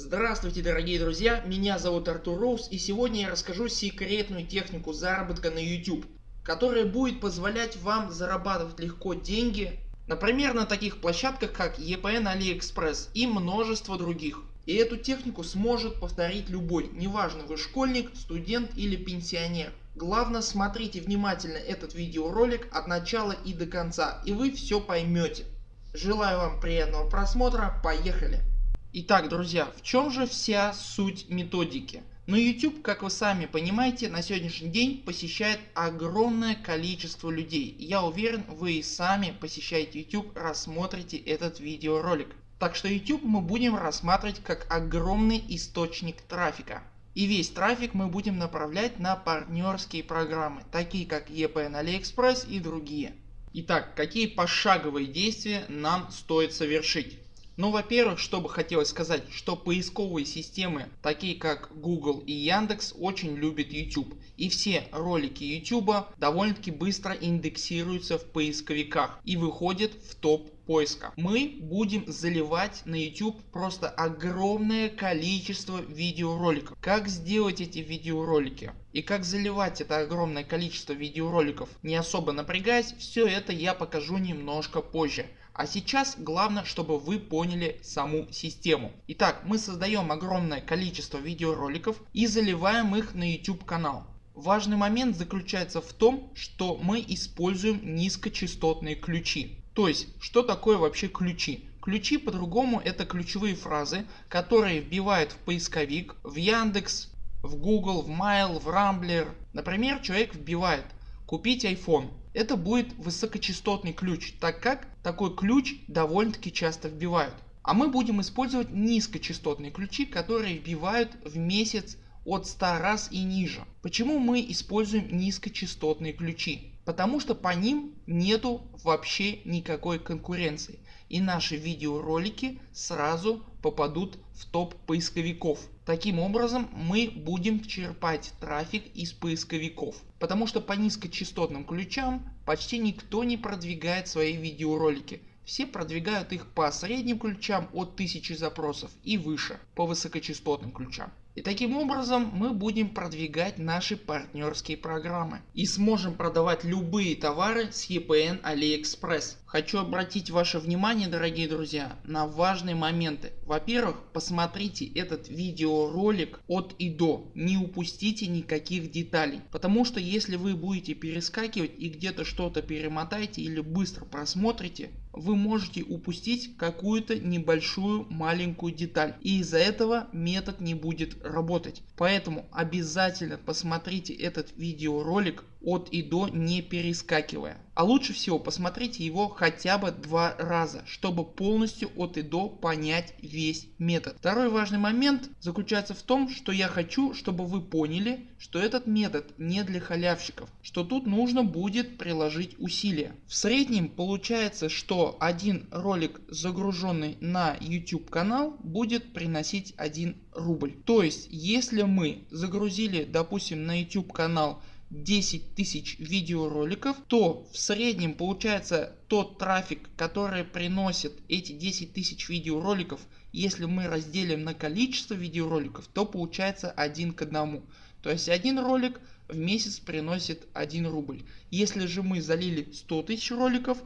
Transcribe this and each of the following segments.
Здравствуйте дорогие друзья, меня зовут Артур Роуз и сегодня я расскажу секретную технику заработка на YouTube, которая будет позволять вам зарабатывать легко деньги, например на таких площадках как EPN AliExpress и множество других. И эту технику сможет повторить любой, неважно вы школьник, студент или пенсионер. Главное смотрите внимательно этот видеоролик от начала и до конца и вы все поймете. Желаю вам приятного просмотра, поехали! Итак друзья, в чем же вся суть методики? Ну, YouTube, как вы сами понимаете, на сегодняшний день посещает огромное количество людей. Я уверен вы и сами посещаете YouTube, рассмотрите этот видеоролик. Так что YouTube мы будем рассматривать как огромный источник трафика. И весь трафик мы будем направлять на партнерские программы, такие как EPN AliExpress и другие. Итак, какие пошаговые действия нам стоит совершить? Ну во-первых, что бы хотелось сказать, что поисковые системы такие как Google и Яндекс очень любят YouTube и все ролики YouTube довольно таки быстро индексируются в поисковиках и выходят в топ поиска. Мы будем заливать на YouTube просто огромное количество видеороликов. Как сделать эти видеоролики и как заливать это огромное количество видеороликов не особо напрягаясь, все это я покажу немножко позже. А сейчас главное чтобы вы поняли саму систему. Итак мы создаем огромное количество видеороликов и заливаем их на YouTube канал. Важный момент заключается в том что мы используем низкочастотные ключи. То есть что такое вообще ключи? Ключи по-другому это ключевые фразы которые вбивают в поисковик, в Яндекс, в Google, в Mail, в Rambler. Например человек вбивает купить iPhone это будет высокочастотный ключ, так как такой ключ довольно таки часто вбивают. А мы будем использовать низкочастотные ключи, которые вбивают в месяц от 100 раз и ниже. Почему мы используем низкочастотные ключи? Потому что по ним нету вообще никакой конкуренции и наши видеоролики сразу попадут в топ поисковиков. Таким образом мы будем черпать трафик из поисковиков. Потому что по низкочастотным ключам почти никто не продвигает свои видеоролики. Все продвигают их по средним ключам от 1000 запросов и выше по высокочастотным ключам. И таким образом мы будем продвигать наши партнерские программы и сможем продавать любые товары с EPN AliExpress. Хочу обратить ваше внимание дорогие друзья на важные моменты. Во-первых посмотрите этот видеоролик от и до, не упустите никаких деталей. Потому что если вы будете перескакивать и где-то что-то перемотаете или быстро просмотрите, вы можете упустить какую-то небольшую маленькую деталь и из-за этого метод не будет работать. Поэтому обязательно посмотрите этот видеоролик от и до не перескакивая. А лучше всего посмотрите его хотя бы два раза, чтобы полностью от и до понять весь метод. Второй важный момент заключается в том, что я хочу, чтобы вы поняли, что этот метод не для халявщиков, что тут нужно будет приложить усилия. В среднем получается, что один ролик загруженный на YouTube канал будет приносить 1 рубль. То есть если мы загрузили допустим на YouTube канал 10 тысяч видеороликов, то в среднем получается тот трафик, который приносит эти 10 тысяч видеороликов, если мы разделим на количество видеороликов, то получается один к одному. То есть один ролик в месяц приносит 1 рубль. Если же мы залили 100 тысяч роликов,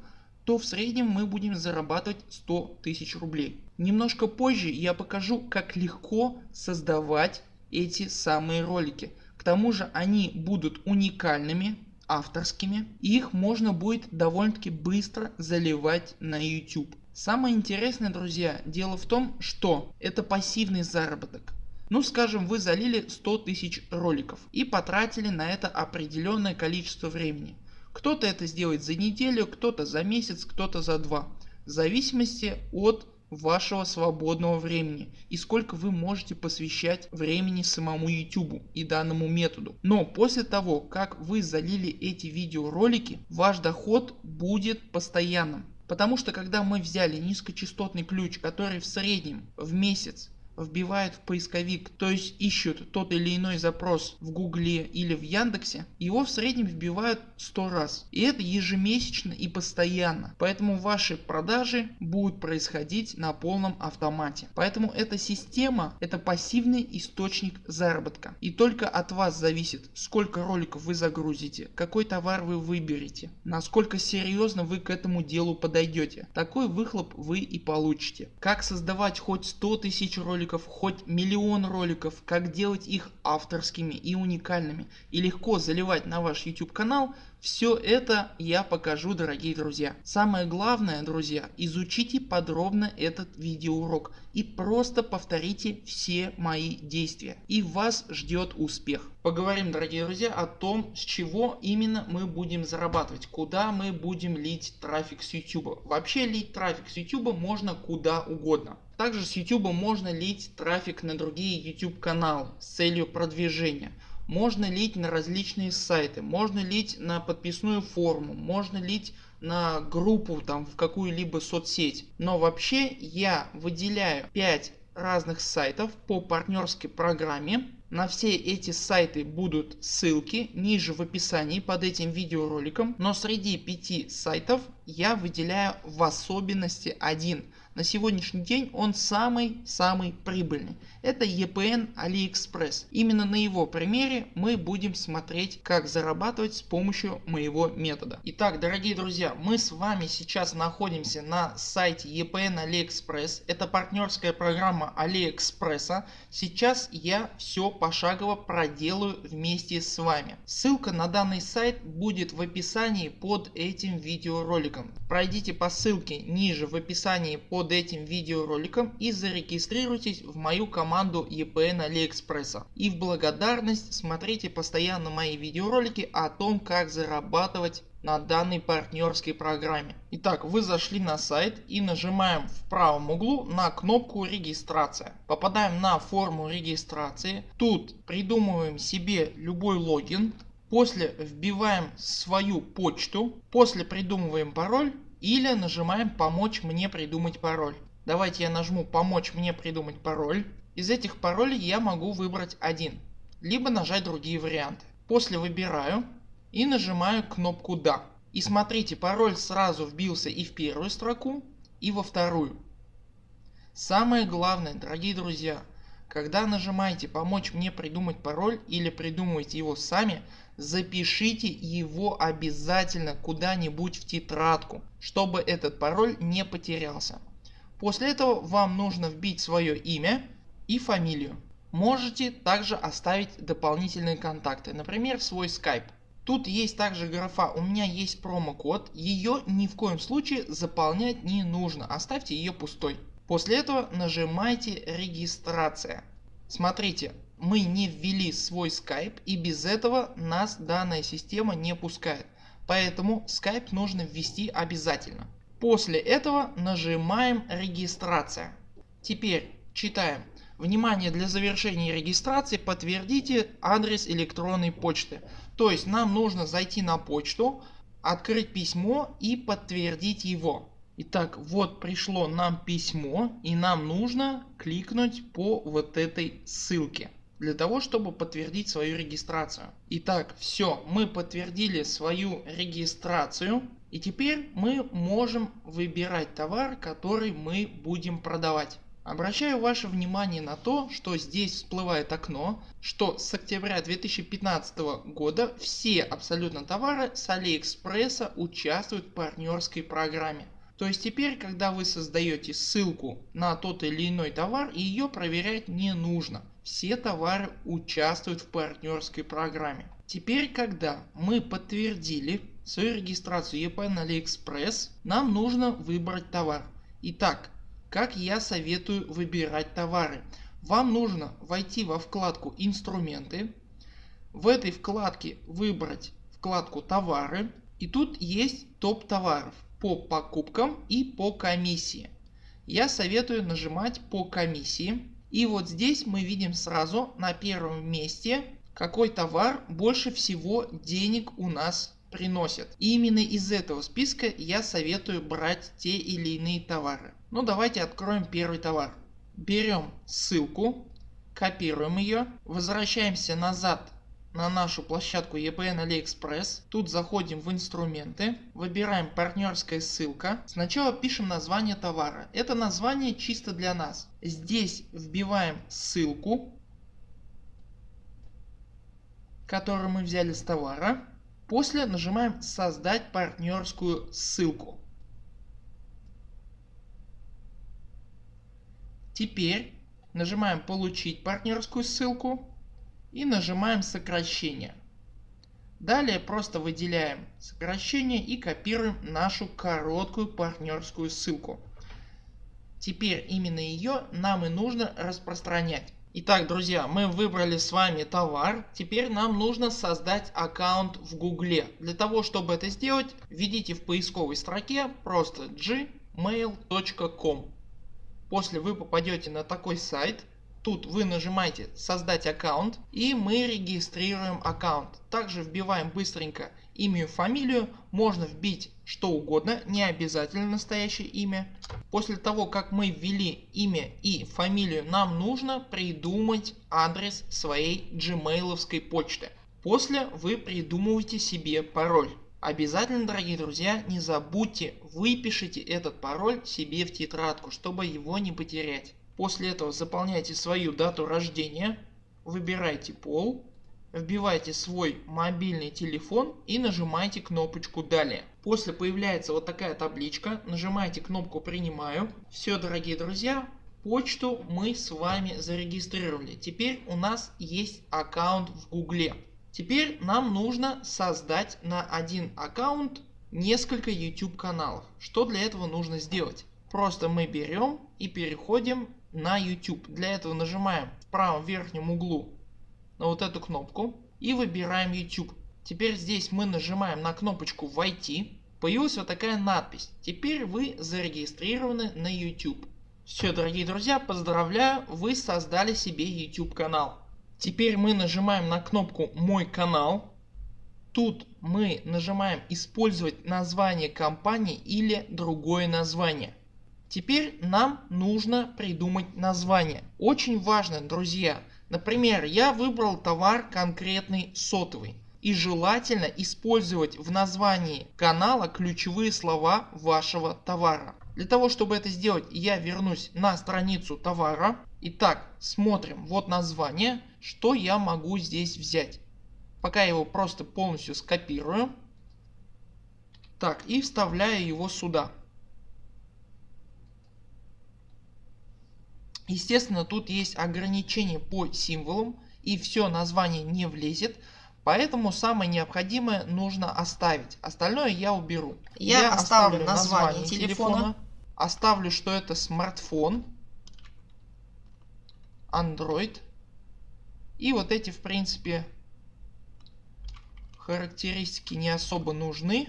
то в среднем мы будем зарабатывать 100 тысяч рублей. Немножко позже я покажу как легко создавать эти самые ролики. К тому же они будут уникальными, авторскими и их можно будет довольно таки быстро заливать на YouTube. Самое интересное друзья дело в том что это пассивный заработок. Ну скажем вы залили 100 тысяч роликов и потратили на это определенное количество времени. Кто-то это сделает за неделю, кто-то за месяц, кто-то за два. В зависимости от вашего свободного времени и сколько вы можете посвящать времени самому YouTube и данному методу. Но после того как вы залили эти видеоролики ваш доход будет постоянным. Потому что когда мы взяли низкочастотный ключ который в среднем в месяц вбивают в поисковик, то есть ищут тот или иной запрос в гугле или в яндексе, его в среднем вбивают 100 раз. И это ежемесячно и постоянно. Поэтому ваши продажи будут происходить на полном автомате. Поэтому эта система это пассивный источник заработка. И только от вас зависит сколько роликов вы загрузите, какой товар вы выберете, насколько серьезно вы к этому делу подойдете. Такой выхлоп вы и получите. Как создавать хоть 100 тысяч роликов, хоть миллион роликов, как делать их авторскими и уникальными. И легко заливать на ваш YouTube канал все это я покажу дорогие друзья. Самое главное друзья изучите подробно этот видеоурок и просто повторите все мои действия и вас ждет успех. Поговорим дорогие друзья о том с чего именно мы будем зарабатывать, куда мы будем лить трафик с YouTube. Вообще лить трафик с YouTube можно куда угодно. Также с YouTube можно лить трафик на другие YouTube каналы с целью продвижения можно лить на различные сайты, можно лить на подписную форму, можно лить на группу там в какую-либо соцсеть. Но вообще я выделяю 5 разных сайтов по партнерской программе. На все эти сайты будут ссылки ниже в описании под этим видеороликом. Но среди 5 сайтов я выделяю в особенности один на сегодняшний день он самый-самый прибыльный. Это EPN AliExpress. Именно на его примере мы будем смотреть как зарабатывать с помощью моего метода. Итак дорогие друзья мы с вами сейчас находимся на сайте EPN AliExpress. Это партнерская программа AliExpress. Сейчас я все пошагово проделаю вместе с вами. Ссылка на данный сайт будет в описании под этим видеороликом. Пройдите по ссылке ниже в описании под этим видеороликом и зарегистрируйтесь в мою команду EPN AliExpress. И в благодарность смотрите постоянно мои видеоролики о том как зарабатывать на данной партнерской программе. Итак вы зашли на сайт и нажимаем в правом углу на кнопку регистрация. Попадаем на форму регистрации. Тут придумываем себе любой логин. После вбиваем свою почту. После придумываем пароль или нажимаем помочь мне придумать пароль. Давайте я нажму помочь мне придумать пароль. Из этих паролей я могу выбрать один. Либо нажать другие варианты. После выбираю и нажимаю кнопку да. И смотрите пароль сразу вбился и в первую строку и во вторую. Самое главное дорогие друзья когда нажимаете помочь мне придумать пароль или придумываете его сами запишите его обязательно куда-нибудь в тетрадку, чтобы этот пароль не потерялся. После этого вам нужно вбить свое имя и фамилию. Можете также оставить дополнительные контакты, например свой Skype. Тут есть также графа у меня есть промокод, ее ни в коем случае заполнять не нужно, оставьте ее пустой. После этого нажимайте регистрация. Смотрите мы не ввели свой Skype и без этого нас данная система не пускает. Поэтому Skype нужно ввести обязательно. После этого нажимаем регистрация. Теперь читаем. Внимание для завершения регистрации подтвердите адрес электронной почты. То есть нам нужно зайти на почту, открыть письмо и подтвердить его. Итак вот пришло нам письмо и нам нужно кликнуть по вот этой ссылке для того чтобы подтвердить свою регистрацию. Итак все мы подтвердили свою регистрацию и теперь мы можем выбирать товар который мы будем продавать. Обращаю ваше внимание на то, что здесь всплывает окно, что с октября 2015 года все абсолютно товары с Алиэкспресса участвуют в партнерской программе. То есть теперь когда вы создаете ссылку на тот или иной товар ее проверять не нужно. Все товары участвуют в партнерской программе. Теперь когда мы подтвердили свою регистрацию EP на AliExpress нам нужно выбрать товар. Итак как я советую выбирать товары. Вам нужно войти во вкладку инструменты. В этой вкладке выбрать вкладку товары и тут есть топ товаров по покупкам и по комиссии. Я советую нажимать по комиссии и вот здесь мы видим сразу на первом месте какой товар больше всего денег у нас приносит. И именно из этого списка я советую брать те или иные товары. Ну давайте откроем первый товар. берем ссылку, копируем ее, возвращаемся назад на нашу площадку EPN AliExpress. Тут заходим в инструменты, выбираем партнерская ссылка. Сначала пишем название товара. Это название чисто для нас. Здесь вбиваем ссылку, которую мы взяли с товара. После нажимаем создать партнерскую ссылку. Теперь нажимаем получить партнерскую ссылку и нажимаем сокращение. Далее просто выделяем сокращение и копируем нашу короткую партнерскую ссылку. Теперь именно ее нам и нужно распространять. Итак друзья мы выбрали с вами товар. Теперь нам нужно создать аккаунт в гугле. Для того чтобы это сделать введите в поисковой строке просто gmail.com. После вы попадете на такой сайт Тут вы нажимаете создать аккаунт и мы регистрируем аккаунт. Также вбиваем быстренько имя и фамилию. Можно вбить что угодно, не обязательно настоящее имя. После того как мы ввели имя и фамилию нам нужно придумать адрес своей gmailовской почты. После вы придумываете себе пароль. Обязательно дорогие друзья не забудьте выпишите этот пароль себе в тетрадку чтобы его не потерять. После этого заполняйте свою дату рождения, выбирайте пол, вбивайте свой мобильный телефон и нажимайте кнопочку далее. После появляется вот такая табличка, нажимаете кнопку принимаю. Все дорогие друзья, почту мы с вами зарегистрировали. Теперь у нас есть аккаунт в гугле. Теперь нам нужно создать на один аккаунт несколько YouTube каналов. Что для этого нужно сделать? Просто мы берем и переходим на YouTube. Для этого нажимаем в правом верхнем углу на вот эту кнопку и выбираем YouTube. Теперь здесь мы нажимаем на кнопочку войти. Появилась вот такая надпись. Теперь вы зарегистрированы на YouTube. Все дорогие друзья поздравляю вы создали себе YouTube канал. Теперь мы нажимаем на кнопку мой канал. Тут мы нажимаем использовать название компании или другое название. Теперь нам нужно придумать название. Очень важно друзья. Например я выбрал товар конкретный сотовый. И желательно использовать в названии канала ключевые слова вашего товара. Для того чтобы это сделать я вернусь на страницу товара. Итак смотрим вот название. Что я могу здесь взять. Пока я его просто полностью скопирую. Так и вставляю его сюда. Естественно тут есть ограничения по символам и все название не влезет. Поэтому самое необходимое нужно оставить. Остальное я уберу. Я, я оставлю название, название телефона. телефона. Оставлю что это смартфон. Android. И вот эти в принципе характеристики не особо нужны.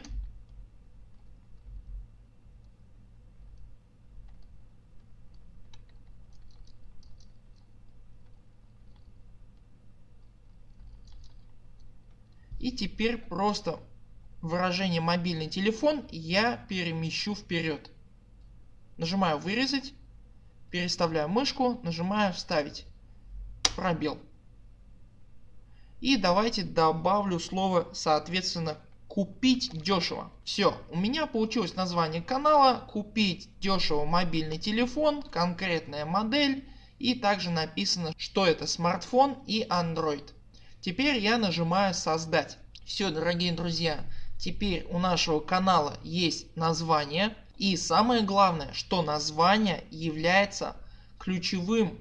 И теперь просто выражение мобильный телефон я перемещу вперед. Нажимаю вырезать, переставляю мышку, нажимаю вставить пробел. И давайте добавлю слово соответственно купить дешево. Все, у меня получилось название канала, купить дешево мобильный телефон, конкретная модель и также написано что это смартфон и Android. Теперь я нажимаю создать. Все дорогие друзья, теперь у нашего канала есть название и самое главное, что название является ключевым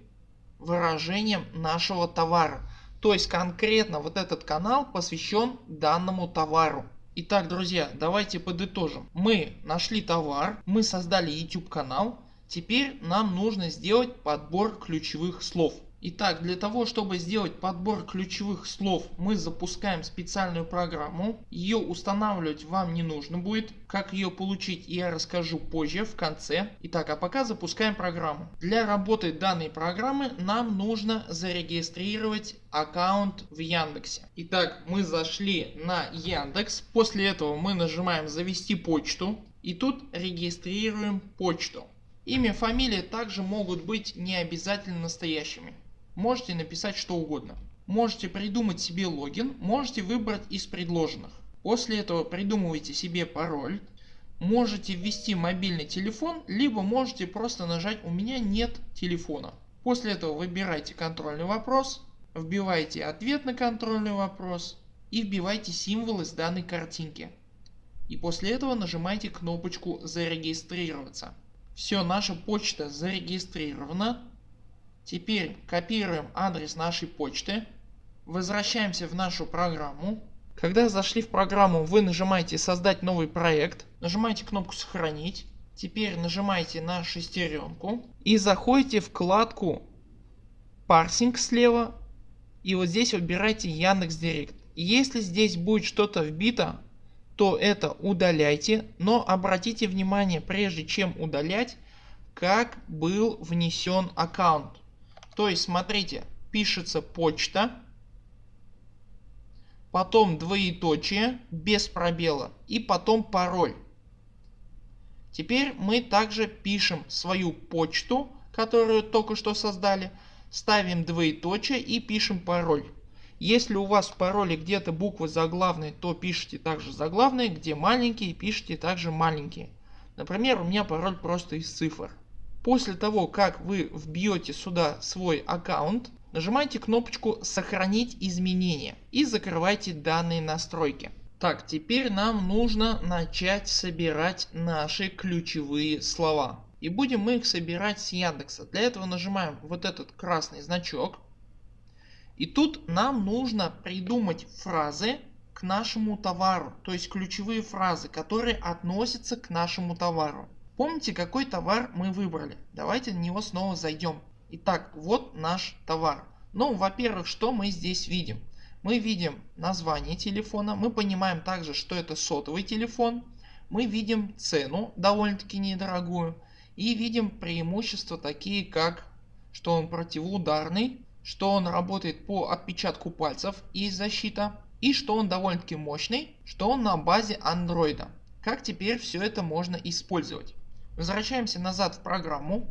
выражением нашего товара. То есть конкретно вот этот канал посвящен данному товару. Итак друзья давайте подытожим. Мы нашли товар, мы создали YouTube канал. Теперь нам нужно сделать подбор ключевых слов. Итак, для того чтобы сделать подбор ключевых слов мы запускаем специальную программу. Ее устанавливать вам не нужно будет. Как ее получить я расскажу позже в конце. Итак, а пока запускаем программу. Для работы данной программы нам нужно зарегистрировать аккаунт в Яндексе. Итак, мы зашли на Яндекс. После этого мы нажимаем завести почту. И тут регистрируем почту. Имя, фамилия также могут быть не обязательно настоящими. Можете написать что угодно. Можете придумать себе логин, можете выбрать из предложенных. После этого придумывайте себе пароль. Можете ввести мобильный телефон, либо можете просто нажать у меня нет телефона. После этого выбирайте контрольный вопрос, вбивайте ответ на контрольный вопрос и вбивайте символы с данной картинки. И после этого нажимайте кнопочку зарегистрироваться. Все, наша почта зарегистрирована. Теперь копируем адрес нашей почты. Возвращаемся в нашу программу. Когда зашли в программу вы нажимаете создать новый проект. Нажимаете кнопку сохранить. Теперь нажимаете на шестеренку и заходите в вкладку парсинг слева и вот здесь выбирайте Яндекс Директ. Если здесь будет что-то вбито то это удаляйте, но обратите внимание прежде чем удалять как был внесен аккаунт. То есть смотрите пишется почта потом двоеточие без пробела и потом пароль. Теперь мы также пишем свою почту которую только что создали ставим двоеточие и пишем пароль. Если у вас в пароле где-то буквы заглавные, то пишите также заглавные, где маленькие, пишите также маленькие. Например, у меня пароль просто из цифр. После того, как вы вбьете сюда свой аккаунт, нажимайте кнопочку сохранить изменения и закрывайте данные настройки. Так, теперь нам нужно начать собирать наши ключевые слова. И будем мы их собирать с Яндекса. Для этого нажимаем вот этот красный значок и тут нам нужно придумать фразы к нашему товару, то есть ключевые фразы, которые относятся к нашему товару. Помните какой товар мы выбрали? Давайте на него снова зайдем. Итак, вот наш товар. Ну, во-первых, что мы здесь видим? Мы видим название телефона, мы понимаем также, что это сотовый телефон, мы видим цену довольно-таки недорогую и видим преимущества такие как, что он противоударный, что он работает по отпечатку пальцев и защита и что он довольно-таки мощный, что он на базе андроида. Как теперь все это можно использовать? Возвращаемся назад в программу.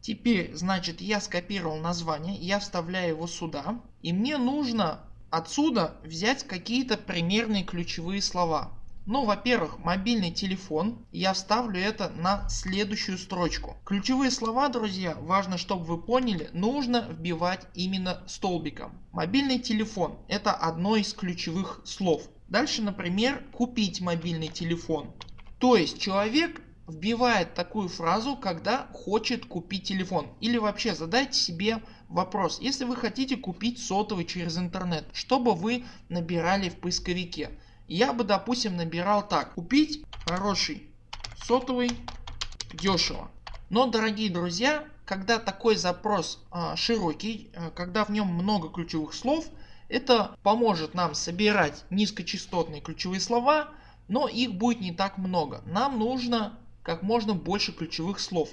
Теперь значит я скопировал название, я вставляю его сюда и мне нужно отсюда взять какие-то примерные ключевые слова. Ну во-первых мобильный телефон я вставлю это на следующую строчку. Ключевые слова друзья важно чтобы вы поняли нужно вбивать именно столбиком. Мобильный телефон это одно из ключевых слов. Дальше например купить мобильный телефон. То есть человек вбивает такую фразу когда хочет купить телефон. Или вообще задайте себе вопрос если вы хотите купить сотовый через интернет что бы вы набирали в поисковике я бы допустим набирал так. Купить хороший сотовый дешево. Но дорогие друзья, когда такой запрос э, широкий, э, когда в нем много ключевых слов, это поможет нам собирать низкочастотные ключевые слова, но их будет не так много. Нам нужно как можно больше ключевых слов.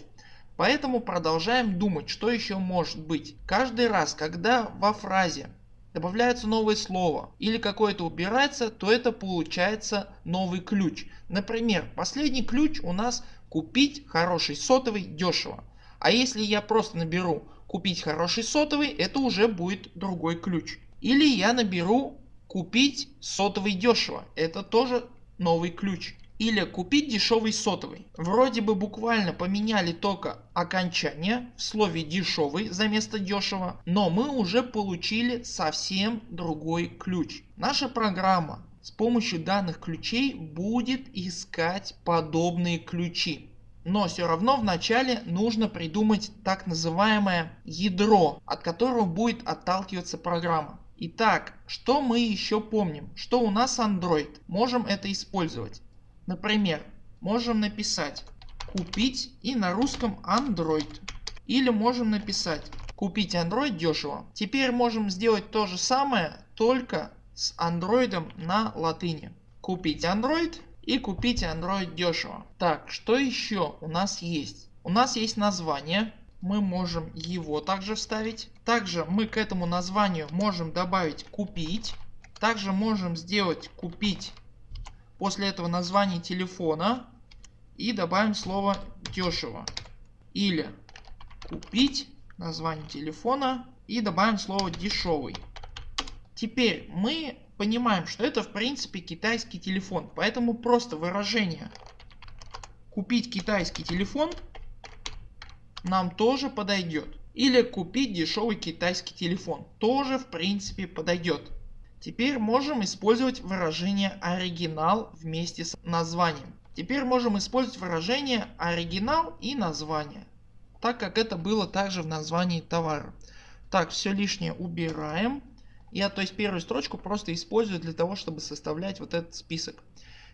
Поэтому продолжаем думать, что еще может быть. Каждый раз, когда во фразе добавляется новое слово или какое-то убирается, то это получается новый ключ. Например, последний ключ у нас купить хороший сотовый дешево. А если я просто наберу купить хороший сотовый, это уже будет другой ключ. Или я наберу купить сотовый дешево, это тоже новый ключ или купить дешевый сотовый. Вроде бы буквально поменяли только окончание в слове дешевый за место дешево, но мы уже получили совсем другой ключ. Наша программа с помощью данных ключей будет искать подобные ключи. Но все равно вначале нужно придумать так называемое ядро, от которого будет отталкиваться программа. Итак, что мы еще помним? Что у нас Android. Можем это использовать. Например, можем написать купить и на русском Android. Или можем написать купить Android дешево. Теперь можем сделать то же самое только с Android на латыни. Купить Android и купить Android дешево. Так что еще у нас есть? У нас есть название. Мы можем его также вставить. Также мы к этому названию можем добавить купить. Также можем сделать купить После этого название телефона и добавим слово дешево. или купить название телефона и добавим слово дешевый. Теперь мы понимаем, что это в принципе китайский телефон, поэтому просто выражение купить китайский телефон нам тоже подойдет. Или купить дешевый китайский телефон тоже в принципе подойдет. Теперь можем использовать выражение оригинал вместе с названием. Теперь можем использовать выражение оригинал и название, так как это было также в названии товара. Так, все лишнее убираем. Я то есть первую строчку просто использую для того, чтобы составлять вот этот список.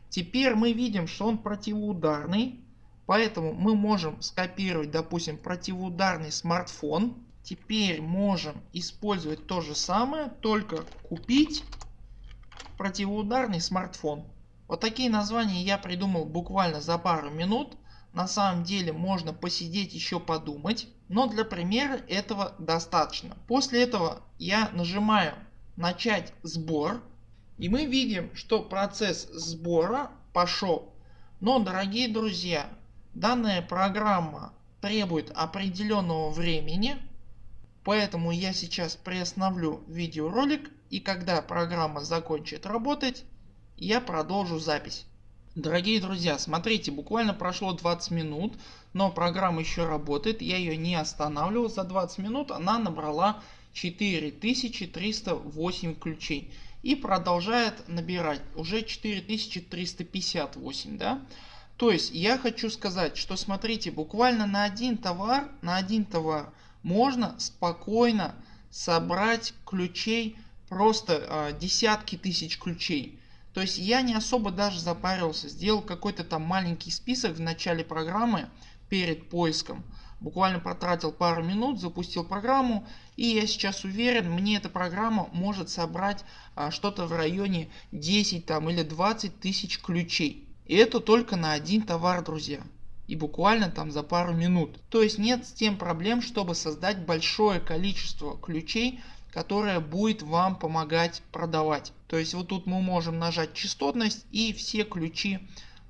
Теперь мы видим, что он противоударный. Поэтому мы можем скопировать, допустим, противоударный смартфон. Теперь можем использовать то же самое, только купить противоударный смартфон. Вот такие названия я придумал буквально за пару минут. На самом деле можно посидеть еще подумать, но для примера этого достаточно. После этого я нажимаю начать сбор и мы видим что процесс сбора пошел. Но дорогие друзья данная программа требует определенного времени поэтому я сейчас приостановлю видеоролик и когда программа закончит работать я продолжу запись. Дорогие друзья, смотрите, буквально прошло 20 минут, но программа еще работает, я ее не останавливал. За 20 минут она набрала 4308 ключей и продолжает набирать уже 4358. Да? То есть я хочу сказать, что смотрите, буквально на один товар, на один товар можно спокойно собрать ключей просто э, десятки тысяч ключей. То есть я не особо даже запарился, сделал какой-то там маленький список в начале программы перед поиском. Буквально потратил пару минут, запустил программу и я сейчас уверен мне эта программа может собрать а, что-то в районе 10 там или 20 тысяч ключей. И это только на один товар друзья. И буквально там за пару минут. То есть нет с тем проблем чтобы создать большое количество ключей которая будет вам помогать продавать. То есть вот тут мы можем нажать частотность и все ключи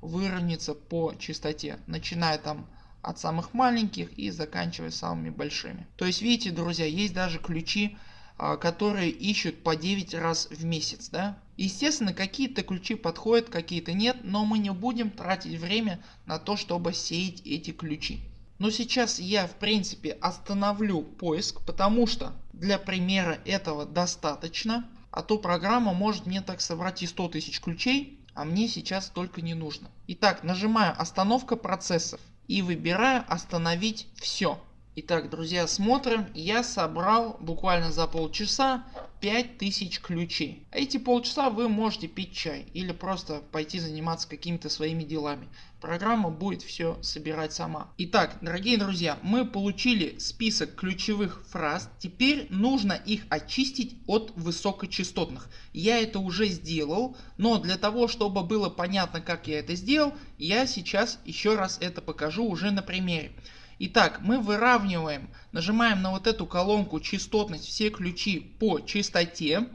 выровняются по частоте, начиная там от самых маленьких и заканчивая самыми большими. То есть видите друзья есть даже ключи которые ищут по 9 раз в месяц. Да? Естественно какие-то ключи подходят какие-то нет но мы не будем тратить время на то чтобы сеять эти ключи. Но сейчас я в принципе остановлю поиск, потому что для примера этого достаточно. А то программа может мне так собрать и 100 тысяч ключей, а мне сейчас только не нужно. Итак, нажимаю остановка процессов и выбираю остановить все. Итак, друзья, смотрим. Я собрал буквально за полчаса 5000 ключей. Эти полчаса вы можете пить чай или просто пойти заниматься какими-то своими делами. Программа будет все собирать сама. Итак, дорогие друзья, мы получили список ключевых фраз. Теперь нужно их очистить от высокочастотных. Я это уже сделал, но для того, чтобы было понятно, как я это сделал, я сейчас еще раз это покажу уже на примере. Итак, мы выравниваем, нажимаем на вот эту колонку частотность все ключи по частоте.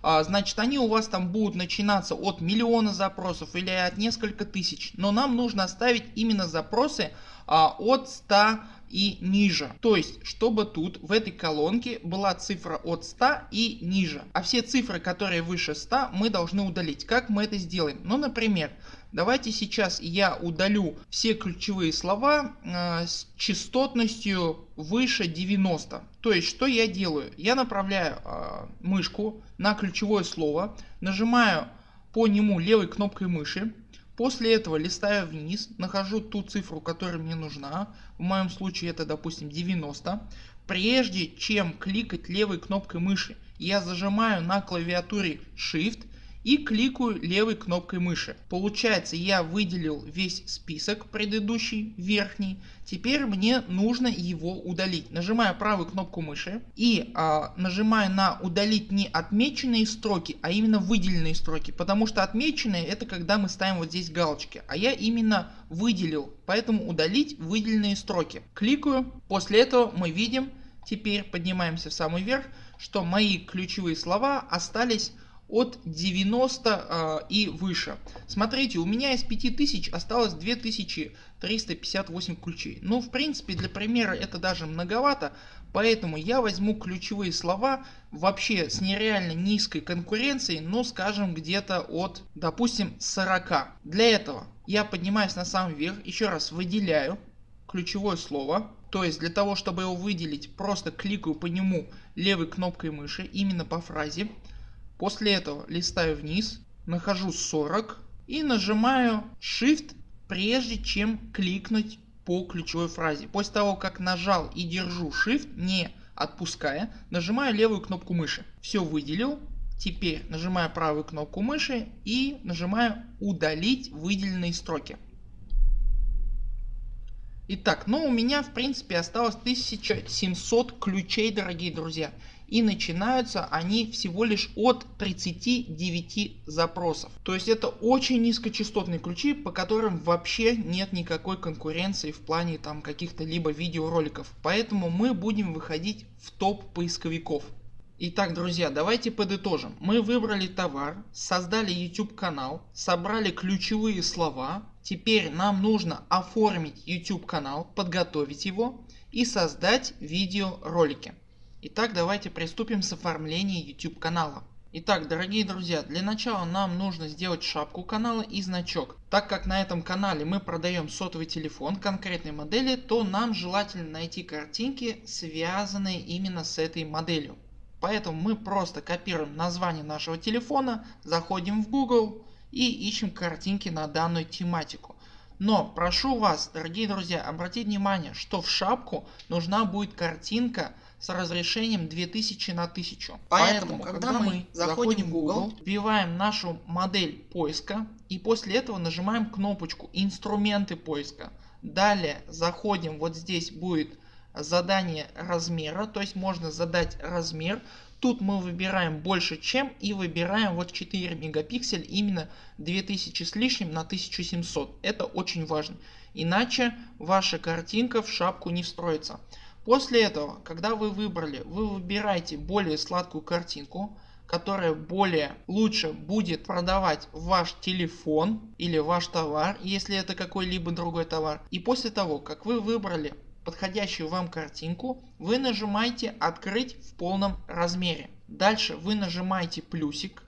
А, значит они у вас там будут начинаться от миллиона запросов или от несколько тысяч. Но нам нужно оставить именно запросы а, от 100 и ниже. То есть чтобы тут в этой колонке была цифра от 100 и ниже. А все цифры которые выше 100 мы должны удалить. Как мы это сделаем? Ну например Давайте сейчас я удалю все ключевые слова э, с частотностью выше 90. То есть что я делаю? Я направляю э, мышку на ключевое слово, нажимаю по нему левой кнопкой мыши. После этого листаю вниз, нахожу ту цифру которая мне нужна. В моем случае это допустим 90. Прежде чем кликать левой кнопкой мыши я зажимаю на клавиатуре Shift и кликаю левой кнопкой мыши. Получается я выделил весь список предыдущий верхний. Теперь мне нужно его удалить. Нажимаю правую кнопку мыши и а, нажимаю на удалить не отмеченные строки, а именно выделенные строки. Потому что отмеченные это когда мы ставим вот здесь галочки. А я именно выделил. Поэтому удалить выделенные строки. Кликаю. После этого мы видим, теперь поднимаемся в самый верх, что мои ключевые слова остались от 90 э, и выше. Смотрите у меня из 5000 осталось 2358 ключей. Ну в принципе для примера это даже многовато. Поэтому я возьму ключевые слова вообще с нереально низкой конкуренцией, но скажем где-то от допустим 40. Для этого я поднимаюсь на самый верх, еще раз выделяю ключевое слово. То есть для того чтобы его выделить просто кликаю по нему левой кнопкой мыши именно по фразе. После этого листаю вниз, нахожу 40 и нажимаю Shift прежде чем кликнуть по ключевой фразе. После того как нажал и держу Shift не отпуская нажимаю левую кнопку мыши. Все выделил. Теперь нажимаю правую кнопку мыши и нажимаю удалить выделенные строки. Итак, ну у меня в принципе осталось 1700 ключей дорогие друзья. И начинаются они всего лишь от 39 запросов. То есть это очень низкочастотные ключи по которым вообще нет никакой конкуренции в плане там каких-то либо видеороликов. Поэтому мы будем выходить в топ поисковиков. Итак друзья давайте подытожим. Мы выбрали товар, создали YouTube канал, собрали ключевые слова. Теперь нам нужно оформить YouTube канал, подготовить его и создать видеоролики. Итак давайте приступим с оформления YouTube канала. Итак дорогие друзья для начала нам нужно сделать шапку канала и значок. Так как на этом канале мы продаем сотовый телефон конкретной модели то нам желательно найти картинки связанные именно с этой моделью. Поэтому мы просто копируем название нашего телефона, заходим в Google и ищем картинки на данную тематику. Но прошу вас дорогие друзья обратить внимание что в шапку нужна будет картинка с разрешением 2000 на 1000. Поэтому, Поэтому когда, когда мы заходим в Google, вбиваем нашу модель поиска и после этого нажимаем кнопочку инструменты поиска. Далее заходим вот здесь будет задание размера, то есть можно задать размер. Тут мы выбираем больше чем и выбираем вот 4 мегапиксель именно 2000 с лишним на 1700. Это очень важно. Иначе ваша картинка в шапку не встроится. После этого, когда вы выбрали, вы выбираете более сладкую картинку, которая более лучше будет продавать ваш телефон или ваш товар, если это какой-либо другой товар. И после того, как вы выбрали подходящую вам картинку, вы нажимаете открыть в полном размере. Дальше вы нажимаете плюсик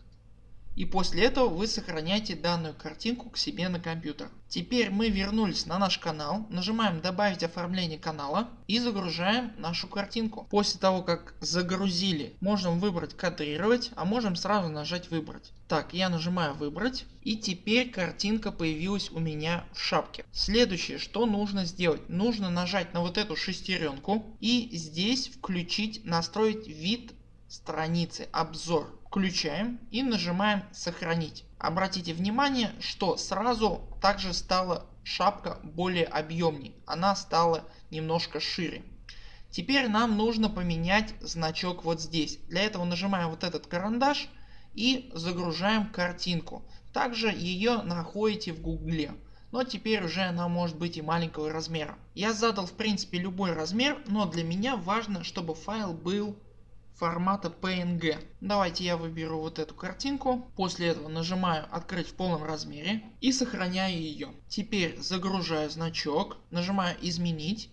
и после этого вы сохраняете данную картинку к себе на компьютер. Теперь мы вернулись на наш канал, нажимаем добавить оформление канала и загружаем нашу картинку. После того как загрузили можем выбрать кадрировать, а можем сразу нажать выбрать. Так я нажимаю выбрать и теперь картинка появилась у меня в шапке. Следующее что нужно сделать. Нужно нажать на вот эту шестеренку и здесь включить настроить вид страницы обзор включаем и нажимаем сохранить. Обратите внимание что сразу также стала шапка более объемней. Она стала немножко шире. Теперь нам нужно поменять значок вот здесь. Для этого нажимаем вот этот карандаш и загружаем картинку. Также ее находите в гугле. Но теперь уже она может быть и маленького размера. Я задал в принципе любой размер, но для меня важно чтобы файл был формата PNG. Давайте я выберу вот эту картинку. После этого нажимаю открыть в полном размере и сохраняю ее. Теперь загружаю значок, нажимаю изменить.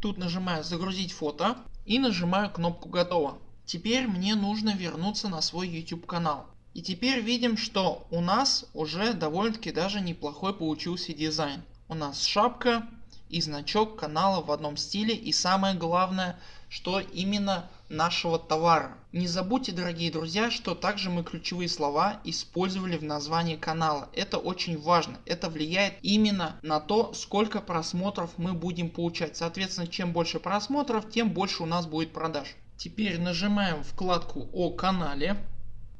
Тут нажимаю загрузить фото и нажимаю кнопку готово. Теперь мне нужно вернуться на свой YouTube канал. И теперь видим что у нас уже довольно таки даже неплохой получился дизайн. У нас шапка и значок канала в одном стиле и самое главное что именно нашего товара. Не забудьте дорогие друзья что также мы ключевые слова использовали в названии канала. Это очень важно. Это влияет именно на то сколько просмотров мы будем получать. Соответственно чем больше просмотров тем больше у нас будет продаж. Теперь нажимаем вкладку о канале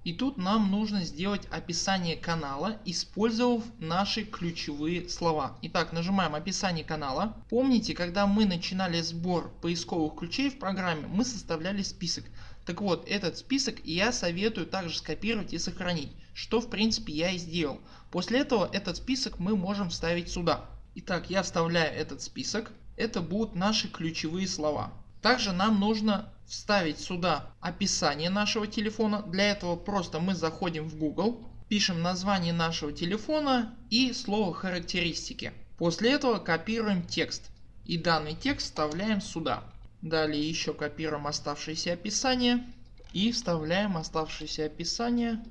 и тут нам нужно сделать описание канала, использовав наши ключевые слова. Итак, нажимаем описание канала. Помните, когда мы начинали сбор поисковых ключей в программе, мы составляли список. Так вот, этот список я советую также скопировать и сохранить, что в принципе я и сделал. После этого этот список мы можем вставить сюда. Итак, я вставляю этот список. Это будут наши ключевые слова. Также нам нужно вставить сюда описание нашего телефона. Для этого просто мы заходим в Google, пишем название нашего телефона и слово характеристики. После этого копируем текст и данный текст вставляем сюда. Далее еще копируем оставшееся описание и вставляем оставшееся описание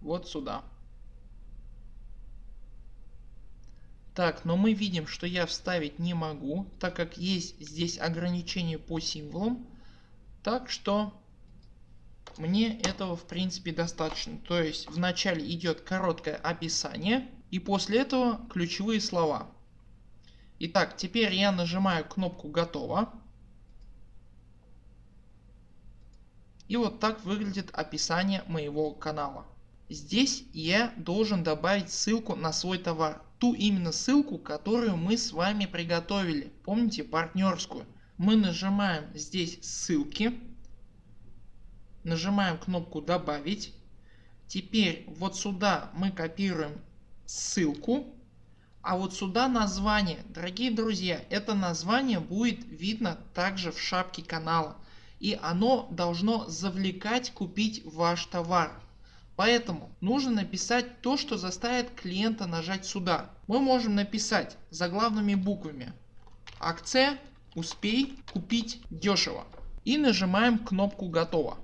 вот сюда. Так, но мы видим, что я вставить не могу, так как есть здесь ограничение по символам. Так что мне этого в принципе достаточно. То есть вначале идет короткое описание и после этого ключевые слова. Итак, теперь я нажимаю кнопку готово. И вот так выглядит описание моего канала. Здесь я должен добавить ссылку на свой товар. Ту именно ссылку, которую мы с вами приготовили. Помните партнерскую. Мы нажимаем здесь ссылки. Нажимаем кнопку добавить. Теперь вот сюда мы копируем ссылку. А вот сюда название. Дорогие друзья, это название будет видно также в шапке канала. И оно должно завлекать купить ваш товар. Поэтому нужно написать то что заставит клиента нажать сюда. Мы можем написать заглавными буквами акция успей купить дешево и нажимаем кнопку готово.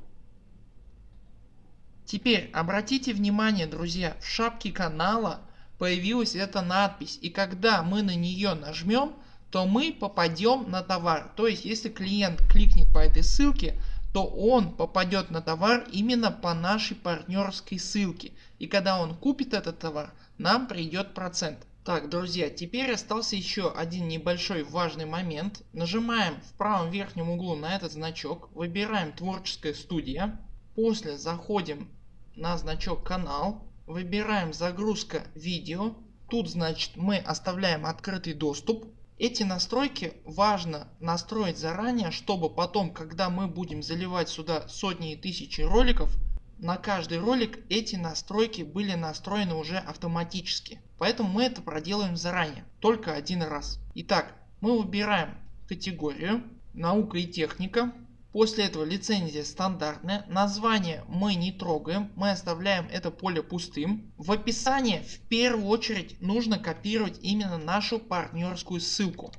Теперь обратите внимание друзья в шапке канала появилась эта надпись и когда мы на нее нажмем то мы попадем на товар. То есть если клиент кликнет по этой ссылке то он попадет на товар именно по нашей партнерской ссылке. И когда он купит этот товар, нам придет процент. Так, друзья, теперь остался еще один небольшой важный момент. Нажимаем в правом верхнем углу на этот значок, выбираем творческая студия. После заходим на значок канал, выбираем загрузка видео. Тут значит мы оставляем открытый доступ. Эти настройки важно настроить заранее, чтобы потом, когда мы будем заливать сюда сотни и тысячи роликов, на каждый ролик эти настройки были настроены уже автоматически. Поэтому мы это проделаем заранее, только один раз. Итак, мы выбираем категорию наука и техника. После этого лицензия стандартная. Название мы не трогаем. Мы оставляем это поле пустым. В описании в первую очередь нужно копировать именно нашу партнерскую ссылку.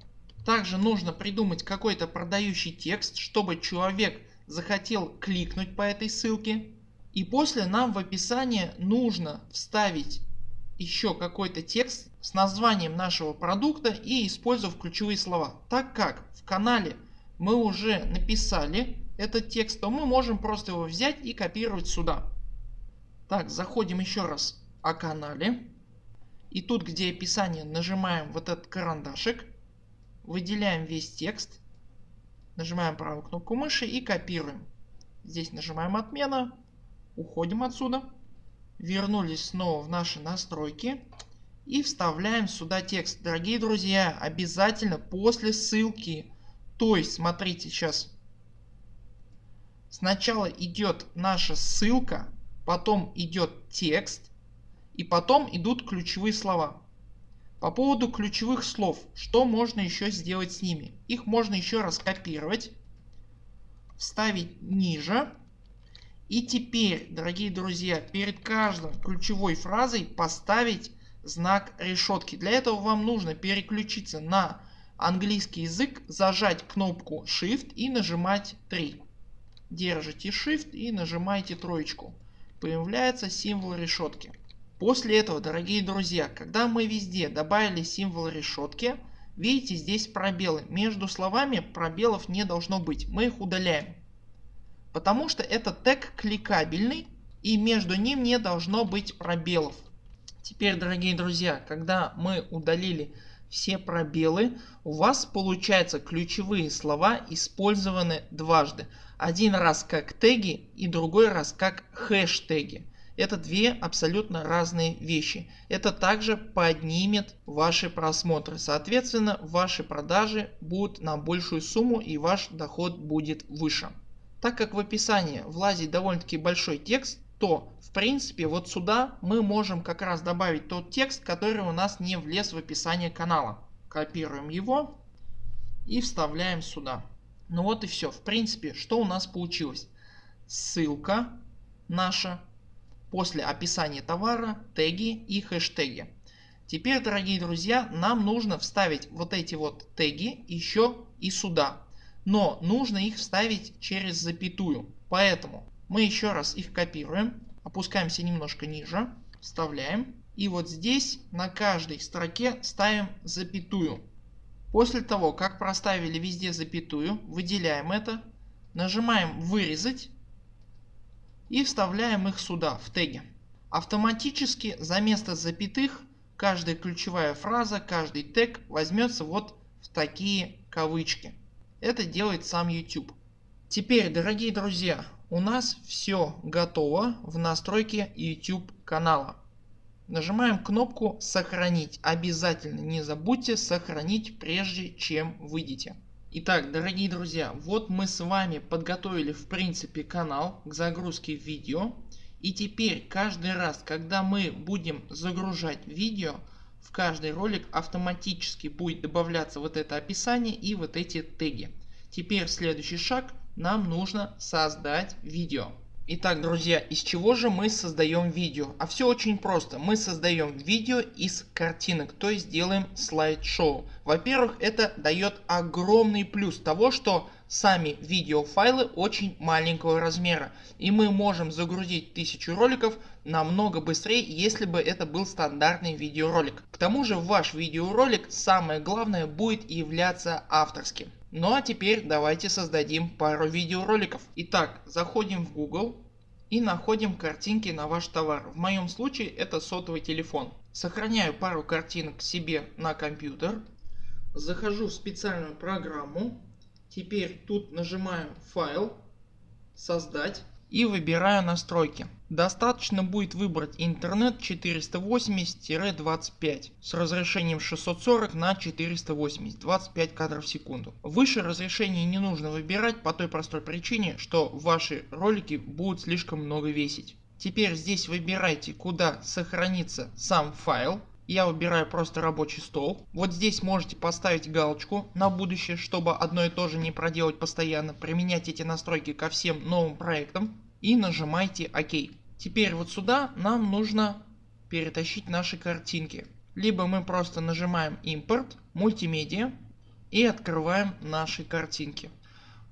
Также нужно придумать какой-то продающий текст, чтобы человек захотел кликнуть по этой ссылке. И после нам в описании нужно вставить еще какой-то текст с названием нашего продукта и использовав ключевые слова. Так как в канале мы уже написали этот текст, то мы можем просто его взять и копировать сюда. Так, заходим еще раз о канале. И тут где описание нажимаем вот этот карандашик. Выделяем весь текст. Нажимаем правую кнопку мыши и копируем. Здесь нажимаем отмена. Уходим отсюда. Вернулись снова в наши настройки. И вставляем сюда текст. Дорогие друзья, обязательно после ссылки то есть смотрите сейчас. Сначала идет наша ссылка, потом идет текст и потом идут ключевые слова. По поводу ключевых слов, что можно еще сделать с ними? Их можно еще раз копировать, вставить ниже. И теперь, дорогие друзья, перед каждой ключевой фразой поставить знак решетки. Для этого вам нужно переключиться на английский язык зажать кнопку Shift и нажимать 3. Держите Shift и нажимаете троечку. Появляется символ решетки. После этого дорогие друзья когда мы везде добавили символ решетки видите здесь пробелы. Между словами пробелов не должно быть. Мы их удаляем. Потому что это тег кликабельный и между ним не должно быть пробелов. Теперь дорогие друзья когда мы удалили все пробелы у вас получается ключевые слова использованы дважды. Один раз как теги и другой раз как хэштеги. Это две абсолютно разные вещи. Это также поднимет ваши просмотры. Соответственно ваши продажи будут на большую сумму и ваш доход будет выше. Так как в описании влазит довольно таки большой текст то в принципе вот сюда мы можем как раз добавить тот текст который у нас не влез в описание канала. Копируем его и вставляем сюда. Ну вот и все. В принципе, что у нас получилось? Ссылка наша, после описания товара, теги и хэштеги. Теперь дорогие друзья нам нужно вставить вот эти вот теги еще и сюда. Но нужно их вставить через запятую. Поэтому мы еще раз их копируем, опускаемся немножко ниже, вставляем и вот здесь на каждой строке ставим запятую. После того как проставили везде запятую выделяем это, нажимаем вырезать и вставляем их сюда в теги. Автоматически за место запятых каждая ключевая фраза, каждый тег возьмется вот в такие кавычки. Это делает сам YouTube. Теперь дорогие друзья у нас все готово в настройке YouTube канала. Нажимаем кнопку сохранить. Обязательно не забудьте сохранить прежде чем выйдете. Итак дорогие друзья вот мы с вами подготовили в принципе канал к загрузке видео. И теперь каждый раз когда мы будем загружать видео в каждый ролик автоматически будет добавляться вот это описание и вот эти теги. Теперь следующий шаг нам нужно создать видео. Итак друзья из чего же мы создаем видео? А все очень просто. Мы создаем видео из картинок, то есть делаем слайд-шоу. Во-первых это дает огромный плюс того что сами видеофайлы очень маленького размера и мы можем загрузить тысячу роликов намного быстрее если бы это был стандартный видеоролик. К тому же ваш видеоролик самое главное будет являться авторским. Ну а теперь давайте создадим пару видеороликов. Итак заходим в Google и находим картинки на ваш товар. В моем случае это сотовый телефон. Сохраняю пару картинок себе на компьютер. Захожу в специальную программу. Теперь тут нажимаю файл, создать и выбираю настройки. Достаточно будет выбрать интернет 480-25 с разрешением 640 на 480 25 кадров в секунду. Выше разрешение не нужно выбирать по той простой причине что ваши ролики будут слишком много весить. Теперь здесь выбирайте куда сохранится сам файл. Я выбираю просто рабочий стол. Вот здесь можете поставить галочку на будущее, чтобы одно и то же не проделать постоянно. Применять эти настройки ко всем новым проектам и нажимайте ОК. Теперь вот сюда нам нужно перетащить наши картинки. Либо мы просто нажимаем импорт, мультимедиа и открываем наши картинки.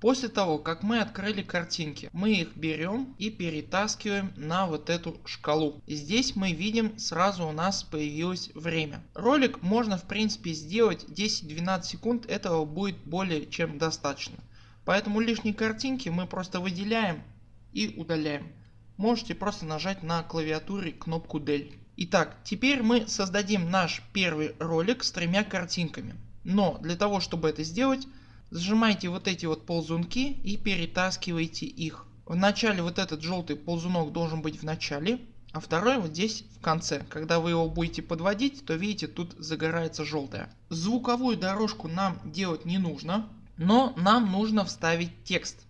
После того как мы открыли картинки мы их берем и перетаскиваем на вот эту шкалу. Здесь мы видим сразу у нас появилось время. Ролик можно в принципе сделать 10-12 секунд этого будет более чем достаточно. Поэтому лишние картинки мы просто выделяем и удаляем. Можете просто нажать на клавиатуре кнопку Del. Итак теперь мы создадим наш первый ролик с тремя картинками. Но для того чтобы это сделать зажимайте вот эти вот ползунки и перетаскивайте их. В начале вот этот желтый ползунок должен быть в начале, а второй вот здесь в конце. Когда вы его будете подводить, то видите тут загорается желтое. Звуковую дорожку нам делать не нужно, но нам нужно вставить текст.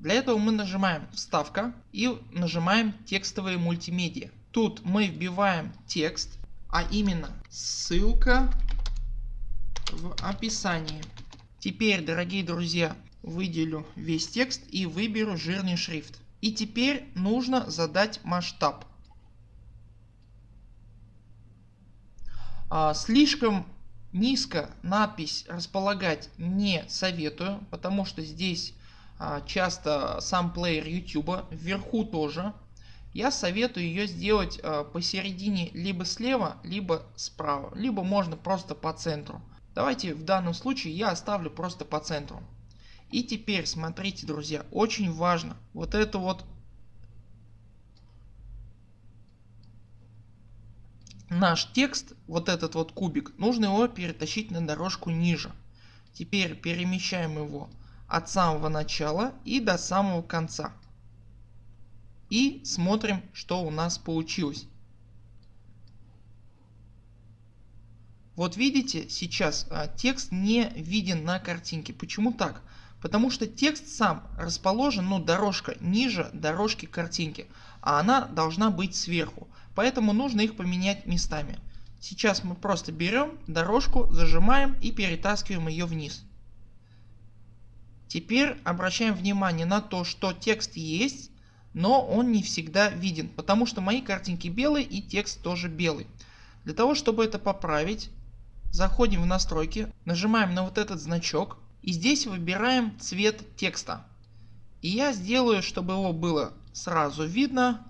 Для этого мы нажимаем вставка и нажимаем текстовые мультимедиа. Тут мы вбиваем текст, а именно ссылка в описании. Теперь дорогие друзья выделю весь текст и выберу жирный шрифт. И теперь нужно задать масштаб. А, слишком низко надпись располагать не советую, потому что здесь а, часто сам плеер YouTube, вверху тоже. Я советую ее сделать а, посередине либо слева, либо справа, либо можно просто по центру. Давайте в данном случае я оставлю просто по центру. И теперь смотрите друзья, очень важно вот это вот наш текст, вот этот вот кубик, нужно его перетащить на дорожку ниже. Теперь перемещаем его от самого начала и до самого конца. И смотрим что у нас получилось. Вот видите сейчас а, текст не виден на картинке. Почему так? Потому что текст сам расположен, ну дорожка ниже дорожки картинки, а она должна быть сверху. Поэтому нужно их поменять местами. Сейчас мы просто берем дорожку, зажимаем и перетаскиваем ее вниз. Теперь обращаем внимание на то, что текст есть, но он не всегда виден, потому что мои картинки белые и текст тоже белый. Для того чтобы это поправить, заходим в настройки, нажимаем на вот этот значок и здесь выбираем цвет текста. И я сделаю, чтобы его было сразу видно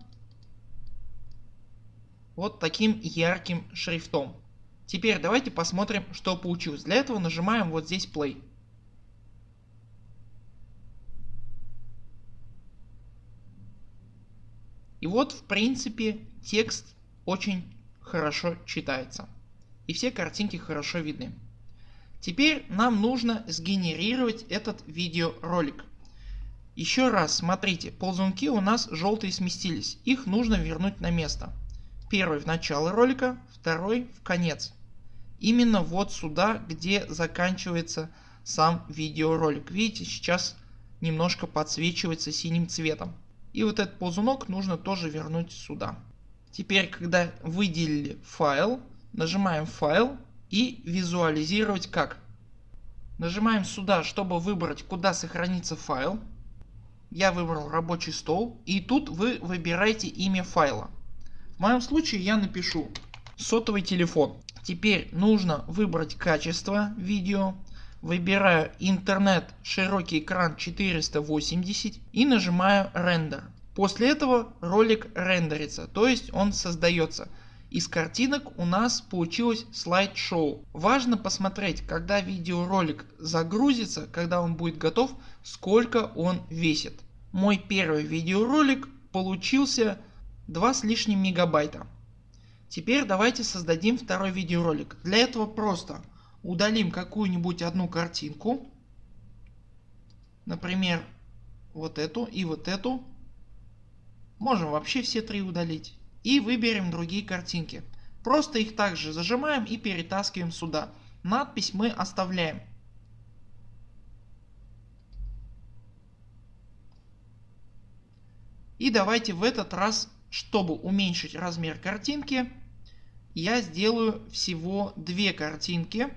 вот таким ярким шрифтом. Теперь давайте посмотрим что получилось. Для этого нажимаем вот здесь play. И вот в принципе текст очень хорошо читается. И все картинки хорошо видны. Теперь нам нужно сгенерировать этот видеоролик. Еще раз смотрите, ползунки у нас желтые сместились. Их нужно вернуть на место. Первый в начало ролика, второй в конец. Именно вот сюда, где заканчивается сам видеоролик. Видите, сейчас немножко подсвечивается синим цветом. И вот этот ползунок нужно тоже вернуть сюда. Теперь когда выделили файл, нажимаем файл и визуализировать как. Нажимаем сюда чтобы выбрать куда сохранится файл. Я выбрал рабочий стол и тут вы выбираете имя файла. В моем случае я напишу сотовый телефон. Теперь нужно выбрать качество видео. Выбираю интернет широкий экран 480 и нажимаю рендер. После этого ролик рендерится, то есть он создается. Из картинок у нас получилось слайд-шоу. Важно посмотреть когда видеоролик загрузится, когда он будет готов, сколько он весит. Мой первый видеоролик получился 2 с лишним мегабайта. Теперь давайте создадим второй видеоролик. Для этого просто удалим какую-нибудь одну картинку. Например вот эту и вот эту. Можем вообще все три удалить. И выберем другие картинки. Просто их также зажимаем и перетаскиваем сюда. Надпись мы оставляем. И давайте в этот раз, чтобы уменьшить размер картинки, я сделаю всего две картинки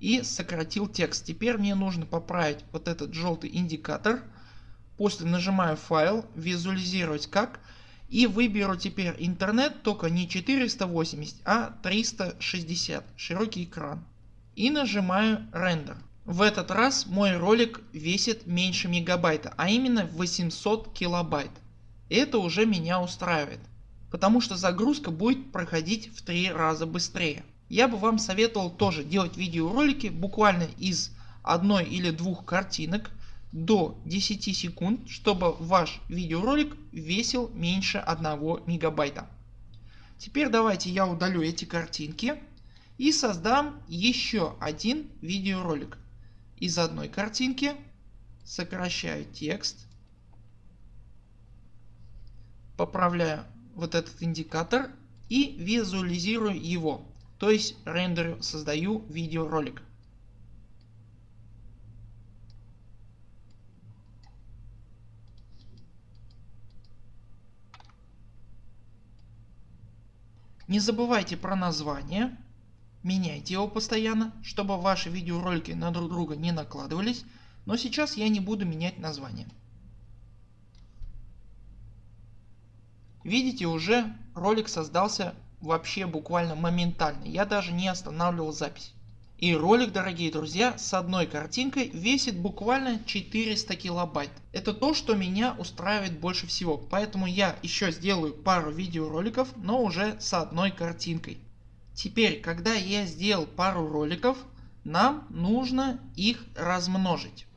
и сократил текст. Теперь мне нужно поправить вот этот желтый индикатор. После нажимаю файл, визуализировать как и выберу теперь интернет только не 480, а 360 широкий экран и нажимаю рендер. В этот раз мой ролик весит меньше мегабайта, а именно 800 килобайт. Это уже меня устраивает потому что загрузка будет проходить в три раза быстрее. Я бы вам советовал тоже делать видеоролики буквально из одной или двух картинок до 10 секунд, чтобы ваш видеоролик весил меньше 1 мегабайта. Теперь давайте я удалю эти картинки и создам еще один видеоролик. Из одной картинки сокращаю текст, поправляю вот этот индикатор и визуализирую его. То есть рендерю, создаю видеоролик. Не забывайте про название, меняйте его постоянно, чтобы ваши видеоролики на друг друга не накладывались, но сейчас я не буду менять название. Видите уже ролик создался вообще буквально моментально. Я даже не останавливал запись. И ролик дорогие друзья с одной картинкой весит буквально 400 килобайт. Это то что меня устраивает больше всего. Поэтому я еще сделаю пару видеороликов но уже с одной картинкой. Теперь когда я сделал пару роликов нам нужно их размножить.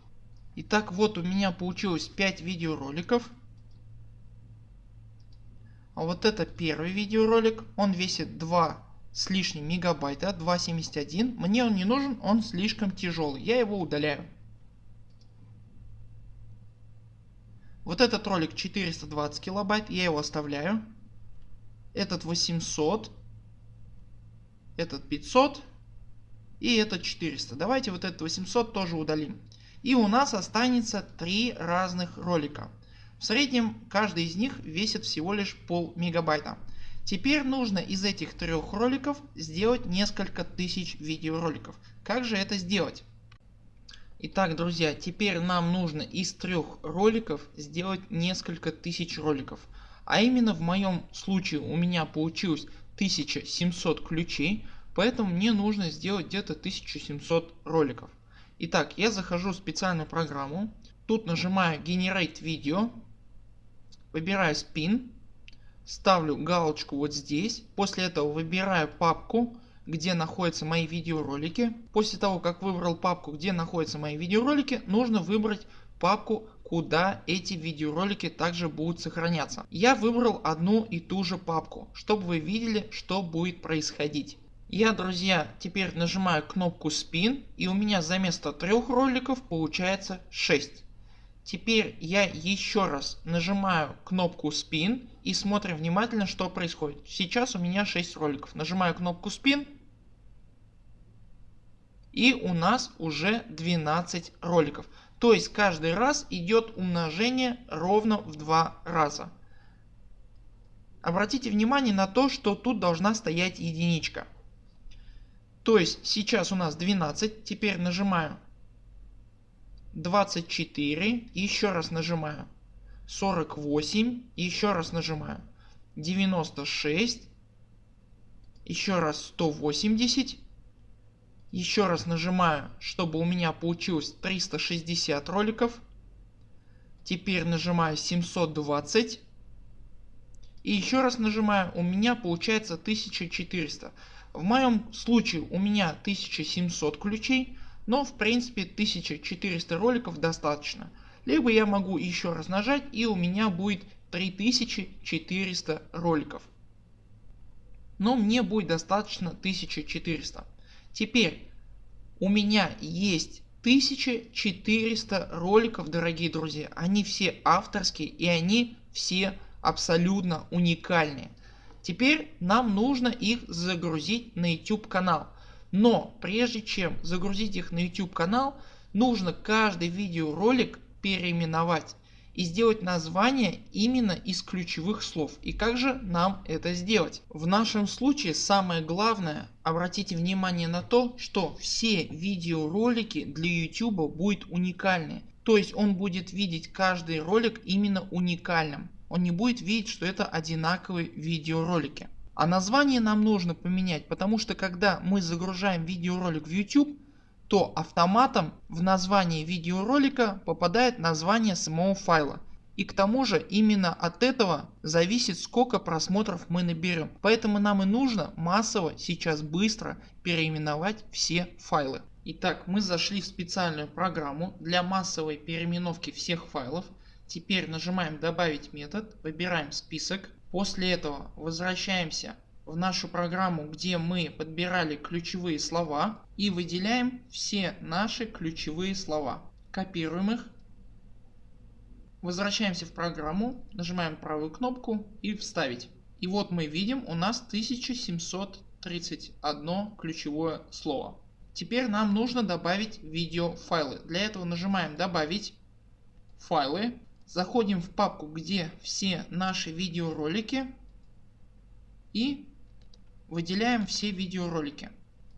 Итак вот у меня получилось 5 видеороликов а вот это первый видеоролик, он весит 2 с лишним мегабайта, 2.71. Мне он не нужен, он слишком тяжелый, я его удаляю. Вот этот ролик 420 килобайт, я его оставляю. Этот 800, этот 500 и этот 400. Давайте вот этот 800 тоже удалим. И у нас останется три разных ролика. В среднем каждый из них весит всего лишь пол мегабайта. Теперь нужно из этих трех роликов сделать несколько тысяч видеороликов. Как же это сделать? Итак друзья теперь нам нужно из трех роликов сделать несколько тысяч роликов. А именно в моем случае у меня получилось 1700 ключей поэтому мне нужно сделать где-то 1700 роликов. Итак я захожу в специальную программу тут нажимаю Generate Video выбираю Spin ставлю галочку вот здесь после этого выбираю папку где находятся мои видеоролики. После того как выбрал папку где находятся мои видеоролики нужно выбрать папку куда эти видеоролики также будут сохраняться. Я выбрал одну и ту же папку чтобы вы видели что будет происходить. Я друзья теперь нажимаю кнопку spin и у меня за место трех роликов получается 6. Теперь я еще раз нажимаю кнопку spin и смотрим внимательно что происходит. Сейчас у меня 6 роликов. Нажимаю кнопку spin и у нас уже 12 роликов. То есть каждый раз идет умножение ровно в два раза. Обратите внимание на то что тут должна стоять единичка. То есть сейчас у нас 12, теперь нажимаю 24, еще раз нажимаю 48, еще раз нажимаю 96, еще раз 180, еще раз нажимаю чтобы у меня получилось 360 роликов. Теперь нажимаю 720 и еще раз нажимаю у меня получается 1400. В моем случае у меня 1700 ключей но в принципе 1400 роликов достаточно. Либо я могу еще раз нажать и у меня будет 3400 роликов. Но мне будет достаточно 1400. Теперь у меня есть 1400 роликов дорогие друзья. Они все авторские и они все абсолютно уникальные. Теперь нам нужно их загрузить на YouTube канал. Но прежде чем загрузить их на YouTube канал, нужно каждый видеоролик переименовать и сделать название именно из ключевых слов. И как же нам это сделать? В нашем случае самое главное обратите внимание на то что все видеоролики для YouTube будут уникальны. То есть он будет видеть каждый ролик именно уникальным. Он не будет видеть что это одинаковые видеоролики. А название нам нужно поменять, потому что когда мы загружаем видеоролик в YouTube, то автоматом в название видеоролика попадает название самого файла. И к тому же именно от этого зависит сколько просмотров мы наберем. Поэтому нам и нужно массово сейчас быстро переименовать все файлы. Итак мы зашли в специальную программу для массовой переименовки всех файлов. Теперь нажимаем добавить метод, выбираем список После этого возвращаемся в нашу программу где мы подбирали ключевые слова и выделяем все наши ключевые слова. Копируем их. Возвращаемся в программу, нажимаем правую кнопку и вставить. И вот мы видим у нас 1731 ключевое слово. Теперь нам нужно добавить видеофайлы. Для этого нажимаем добавить файлы Заходим в папку где все наши видеоролики и выделяем все видеоролики.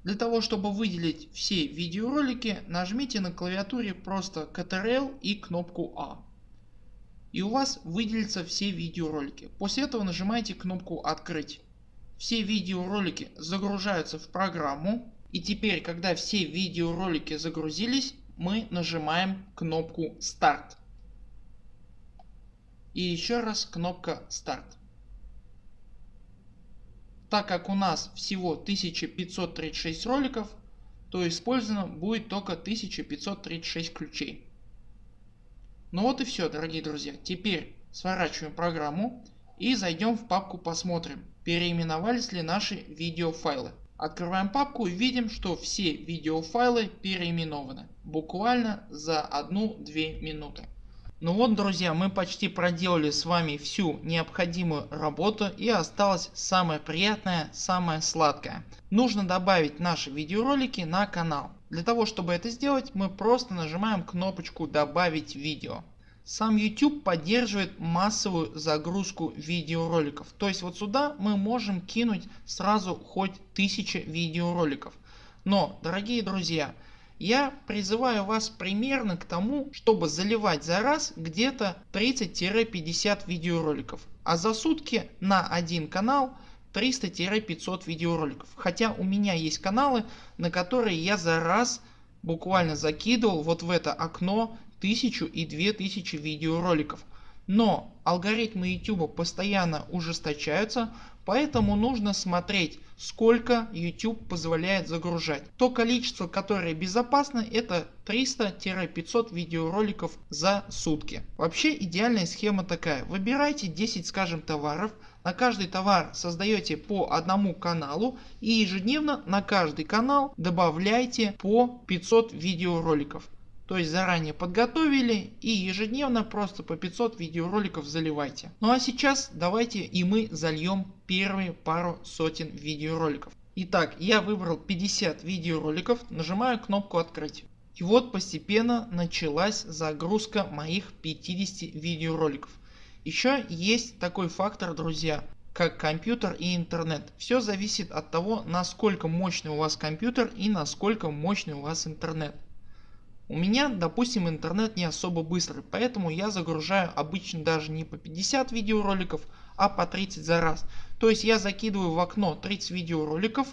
Для того чтобы выделить все видеоролики нажмите на клавиатуре просто Ctrl и кнопку А. И у вас выделятся все видеоролики. После этого нажимаете кнопку открыть. Все видеоролики загружаются в программу и теперь когда все видеоролики загрузились мы нажимаем кнопку старт и еще раз кнопка старт. Так как у нас всего 1536 роликов, то использовано будет только 1536 ключей. Ну вот и все дорогие друзья. Теперь сворачиваем программу и зайдем в папку посмотрим переименовались ли наши видеофайлы. Открываем папку и видим что все видеофайлы переименованы буквально за 1-2 минуты. Ну вот друзья мы почти проделали с вами всю необходимую работу и осталось самое приятное, самое сладкое. Нужно добавить наши видеоролики на канал. Для того чтобы это сделать мы просто нажимаем кнопочку добавить видео. Сам YouTube поддерживает массовую загрузку видеороликов. То есть вот сюда мы можем кинуть сразу хоть тысячи видеороликов. Но дорогие друзья я призываю вас примерно к тому, чтобы заливать за раз где-то 30-50 видеороликов, а за сутки на один канал 300-500 видеороликов. Хотя у меня есть каналы, на которые я за раз буквально закидывал вот в это окно 1000 и 2000 видеороликов. Но алгоритмы YouTube постоянно ужесточаются, поэтому нужно смотреть сколько YouTube позволяет загружать. То количество которое безопасно это 300-500 видеороликов за сутки. Вообще идеальная схема такая. Выбирайте 10 скажем товаров, на каждый товар создаете по одному каналу и ежедневно на каждый канал добавляйте по 500 видеороликов. То есть заранее подготовили и ежедневно просто по 500 видеороликов заливайте. Ну а сейчас давайте и мы зальем первые пару сотен видеороликов. Итак я выбрал 50 видеороликов, нажимаю кнопку открыть. И вот постепенно началась загрузка моих 50 видеороликов. Еще есть такой фактор друзья как компьютер и интернет. Все зависит от того насколько мощный у вас компьютер и насколько мощный у вас интернет. У меня допустим интернет не особо быстрый, поэтому я загружаю обычно даже не по 50 видеороликов, а по 30 за раз. То есть я закидываю в окно 30 видеороликов,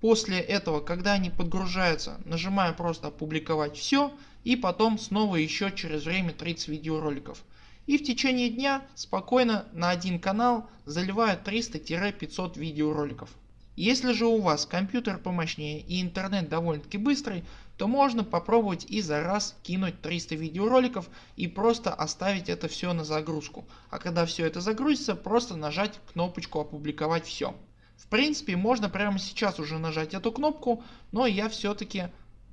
после этого когда они подгружаются нажимаю просто опубликовать все и потом снова еще через время 30 видеороликов. И в течение дня спокойно на один канал заливаю 300-500 видеороликов. Если же у вас компьютер помощнее и интернет довольно таки быстрый, то можно попробовать и за раз кинуть 300 видеороликов и просто оставить это все на загрузку. А когда все это загрузится просто нажать кнопочку опубликовать все. В принципе можно прямо сейчас уже нажать эту кнопку, но я все-таки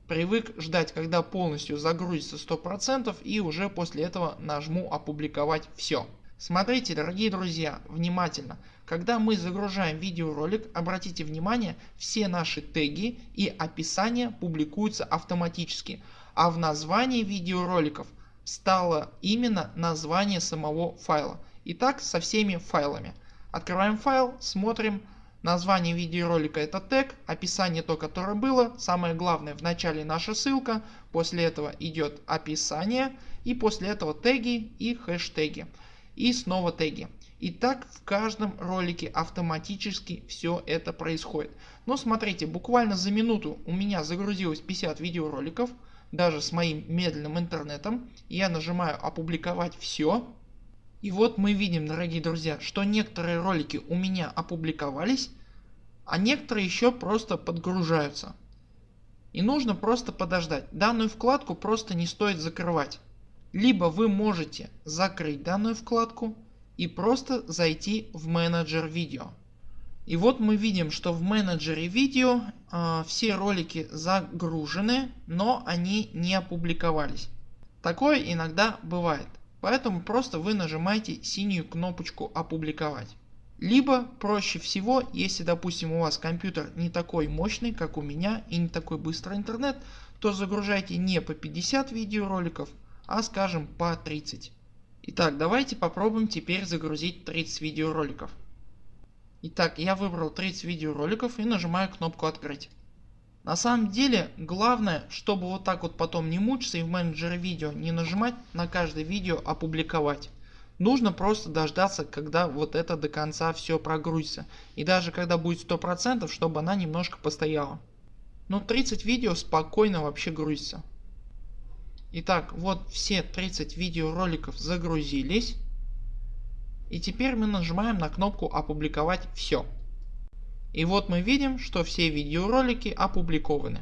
привык ждать когда полностью загрузится 100% и уже после этого нажму опубликовать все. Смотрите дорогие друзья внимательно. Когда мы загружаем видеоролик обратите внимание все наши теги и описание публикуются автоматически, а в названии видеороликов стало именно название самого файла. И так со всеми файлами. Открываем файл, смотрим Название видеоролика это тег, описание то которое было, самое главное в начале наша ссылка, после этого идет описание и после этого теги и хэштеги и снова теги. И так в каждом ролике автоматически все это происходит. Но смотрите буквально за минуту у меня загрузилось 50 видеороликов даже с моим медленным интернетом. Я нажимаю опубликовать все. И вот мы видим дорогие друзья что некоторые ролики у меня опубликовались а некоторые еще просто подгружаются. И нужно просто подождать. Данную вкладку просто не стоит закрывать. Либо вы можете закрыть данную вкладку и просто зайти в менеджер видео. И вот мы видим что в менеджере видео э, все ролики загружены, но они не опубликовались. Такое иногда бывает. Поэтому просто вы нажимаете синюю кнопочку опубликовать. Либо проще всего, если допустим у вас компьютер не такой мощный как у меня и не такой быстрый интернет, то загружайте не по 50 видеороликов, а скажем по 30. Итак давайте попробуем теперь загрузить 30 видеороликов. Итак я выбрал 30 видеороликов и нажимаю кнопку открыть. На самом деле главное чтобы вот так вот потом не мучиться и в менеджере видео не нажимать на каждое видео опубликовать. Нужно просто дождаться когда вот это до конца все прогрузится. И даже когда будет 100% чтобы она немножко постояла. Но 30 видео спокойно вообще грузится. Итак вот все 30 видеороликов загрузились. И теперь мы нажимаем на кнопку опубликовать все. И вот мы видим что все видеоролики опубликованы.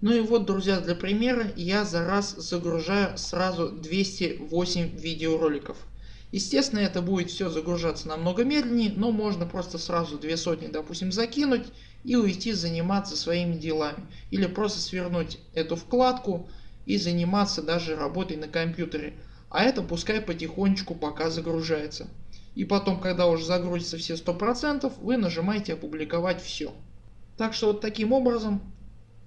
Ну и вот друзья для примера я за раз загружаю сразу 208 видеороликов. Естественно это будет все загружаться намного медленнее, но можно просто сразу две сотни допустим закинуть и уйти заниматься своими делами. Или просто свернуть эту вкладку и заниматься даже работой на компьютере. А это пускай потихонечку пока загружается. И потом когда уже загрузится все 100% вы нажимаете опубликовать все. Так что вот таким образом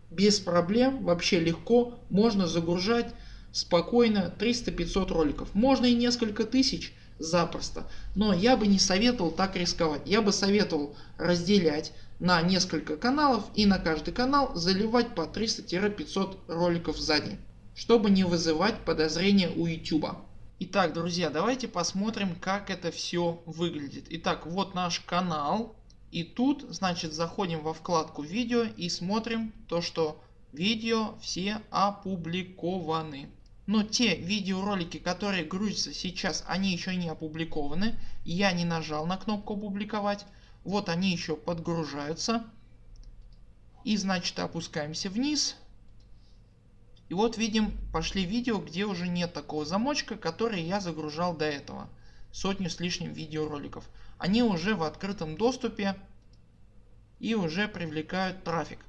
без проблем вообще легко можно загружать спокойно 300-500 роликов. Можно и несколько тысяч запросто. Но я бы не советовал так рисковать. Я бы советовал разделять на несколько каналов и на каждый канал заливать по 300-500 роликов за день, чтобы не вызывать подозрения у YouTube. Итак друзья давайте посмотрим как это все выглядит. Итак вот наш канал и тут значит заходим во вкладку видео и смотрим то что видео все опубликованы. Но те видеоролики которые грузятся сейчас они еще не опубликованы. Я не нажал на кнопку опубликовать. Вот они еще подгружаются. И значит опускаемся вниз. И вот видим пошли видео где уже нет такого замочка который я загружал до этого. Сотню с лишним видеороликов. Они уже в открытом доступе и уже привлекают трафик.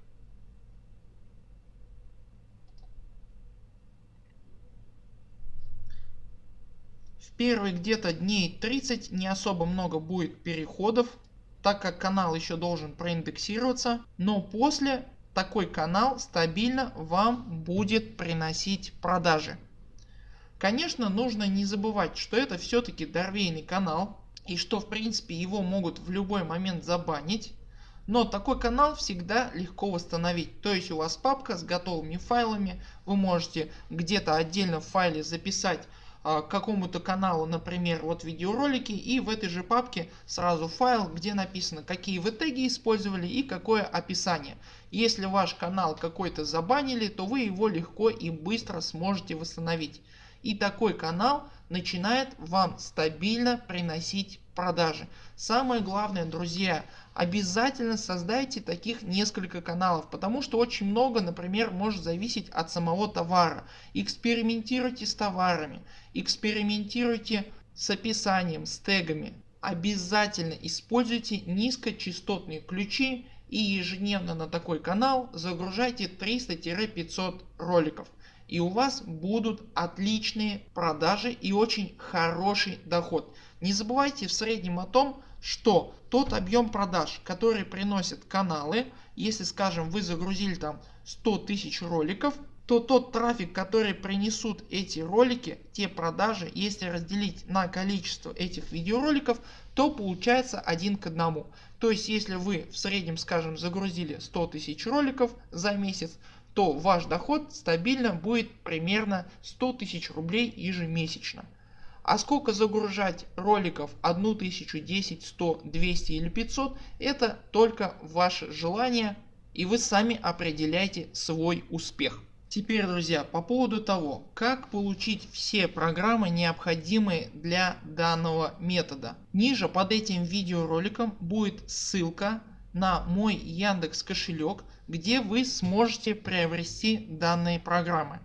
В первые где-то дней 30 не особо много будет переходов, так как канал еще должен проиндексироваться, но после такой канал стабильно вам будет приносить продажи. Конечно нужно не забывать что это все-таки дорвейный канал и что в принципе его могут в любой момент забанить. Но такой канал всегда легко восстановить. То есть у вас папка с готовыми файлами. Вы можете где-то отдельно в файле записать а, какому-то каналу например вот видеоролики и в этой же папке сразу файл где написано какие вы теги использовали и какое описание. Если ваш канал какой-то забанили то вы его легко и быстро сможете восстановить. И такой канал начинает вам стабильно приносить продажи. Самое главное друзья обязательно создайте таких несколько каналов, потому что очень много например может зависеть от самого товара. Экспериментируйте с товарами, экспериментируйте с описанием, с тегами. Обязательно используйте низкочастотные ключи и ежедневно на такой канал загружайте 300-500 роликов и у вас будут отличные продажи и очень хороший доход. Не забывайте в среднем о том что тот объем продаж который приносят каналы, если скажем вы загрузили там 100 тысяч роликов, то тот трафик который принесут эти ролики, те продажи, если разделить на количество этих видеороликов, то получается один к одному. То есть если вы в среднем скажем загрузили 100 тысяч роликов за месяц, то ваш доход стабильно будет примерно 100 тысяч рублей ежемесячно. А сколько загружать роликов 1000, 10, 100, 200 или 500 это только ваше желание и вы сами определяете свой успех. Теперь друзья по поводу того как получить все программы необходимые для данного метода. Ниже под этим видеороликом будет ссылка на мой Яндекс кошелек где вы сможете приобрести данные программы.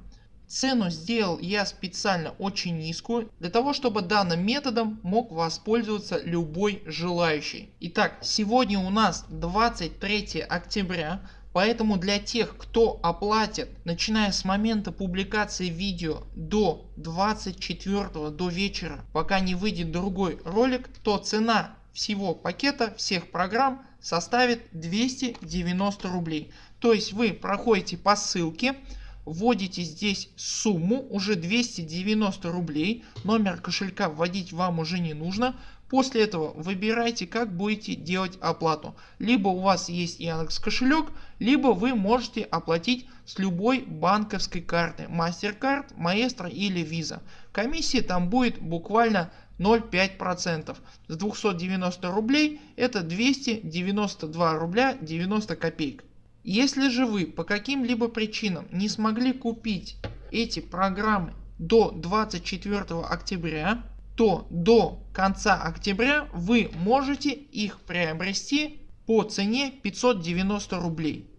Цену сделал я специально очень низкую для того чтобы данным методом мог воспользоваться любой желающий. Итак сегодня у нас 23 октября поэтому для тех кто оплатит начиная с момента публикации видео до 24 до вечера пока не выйдет другой ролик то цена всего пакета всех программ составит 290 рублей. То есть вы проходите по ссылке вводите здесь сумму уже 290 рублей, номер кошелька вводить вам уже не нужно. После этого выбирайте как будете делать оплату. Либо у вас есть Яндекс кошелек, либо вы можете оплатить с любой банковской карты MasterCard, Maestro или Visa. Комиссия там будет буквально 0,5%. С 290 рублей это 292 рубля 90 копеек. Если же вы по каким-либо причинам не смогли купить эти программы до 24 октября, то до конца октября вы можете их приобрести по цене 590 рублей.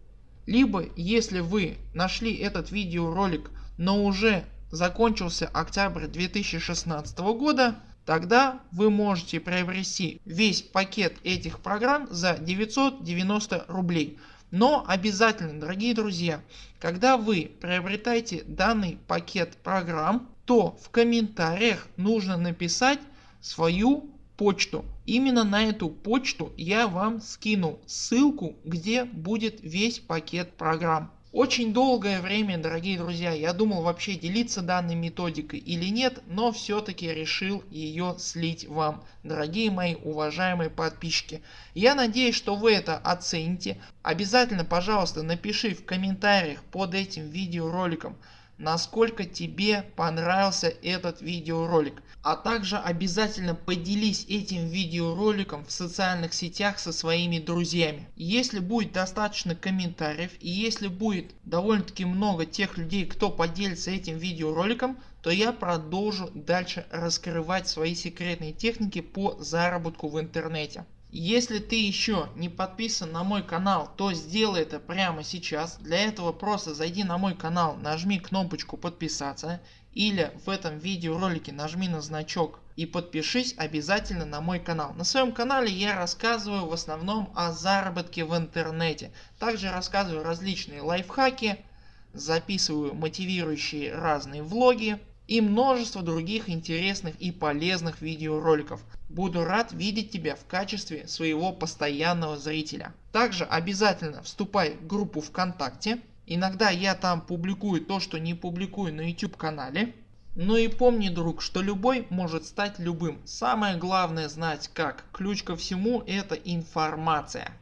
Либо если вы нашли этот видеоролик но уже закончился октябрь 2016 года тогда вы можете приобрести весь пакет этих программ за 990 рублей. Но обязательно дорогие друзья когда вы приобретаете данный пакет программ то в комментариях нужно написать свою почту. Именно на эту почту я вам скину ссылку где будет весь пакет программ. Очень долгое время дорогие друзья я думал вообще делиться данной методикой или нет, но все-таки решил ее слить вам дорогие мои уважаемые подписчики. Я надеюсь что вы это оцените. Обязательно пожалуйста напиши в комментариях под этим видеороликом насколько тебе понравился этот видеоролик. А также обязательно поделись этим видеороликом в социальных сетях со своими друзьями. Если будет достаточно комментариев и если будет довольно таки много тех людей кто поделится этим видеороликом то я продолжу дальше раскрывать свои секретные техники по заработку в интернете. Если ты еще не подписан на мой канал, то сделай это прямо сейчас. Для этого просто зайди на мой канал, нажми кнопочку подписаться или в этом видеоролике нажми на значок и подпишись обязательно на мой канал. На своем канале я рассказываю в основном о заработке в интернете. Также рассказываю различные лайфхаки, записываю мотивирующие разные влоги и множество других интересных и полезных видеороликов. Буду рад видеть тебя в качестве своего постоянного зрителя. Также обязательно вступай в группу ВКонтакте. Иногда я там публикую то что не публикую на YouTube канале. Ну и помни друг, что любой может стать любым. Самое главное знать как. Ключ ко всему это информация.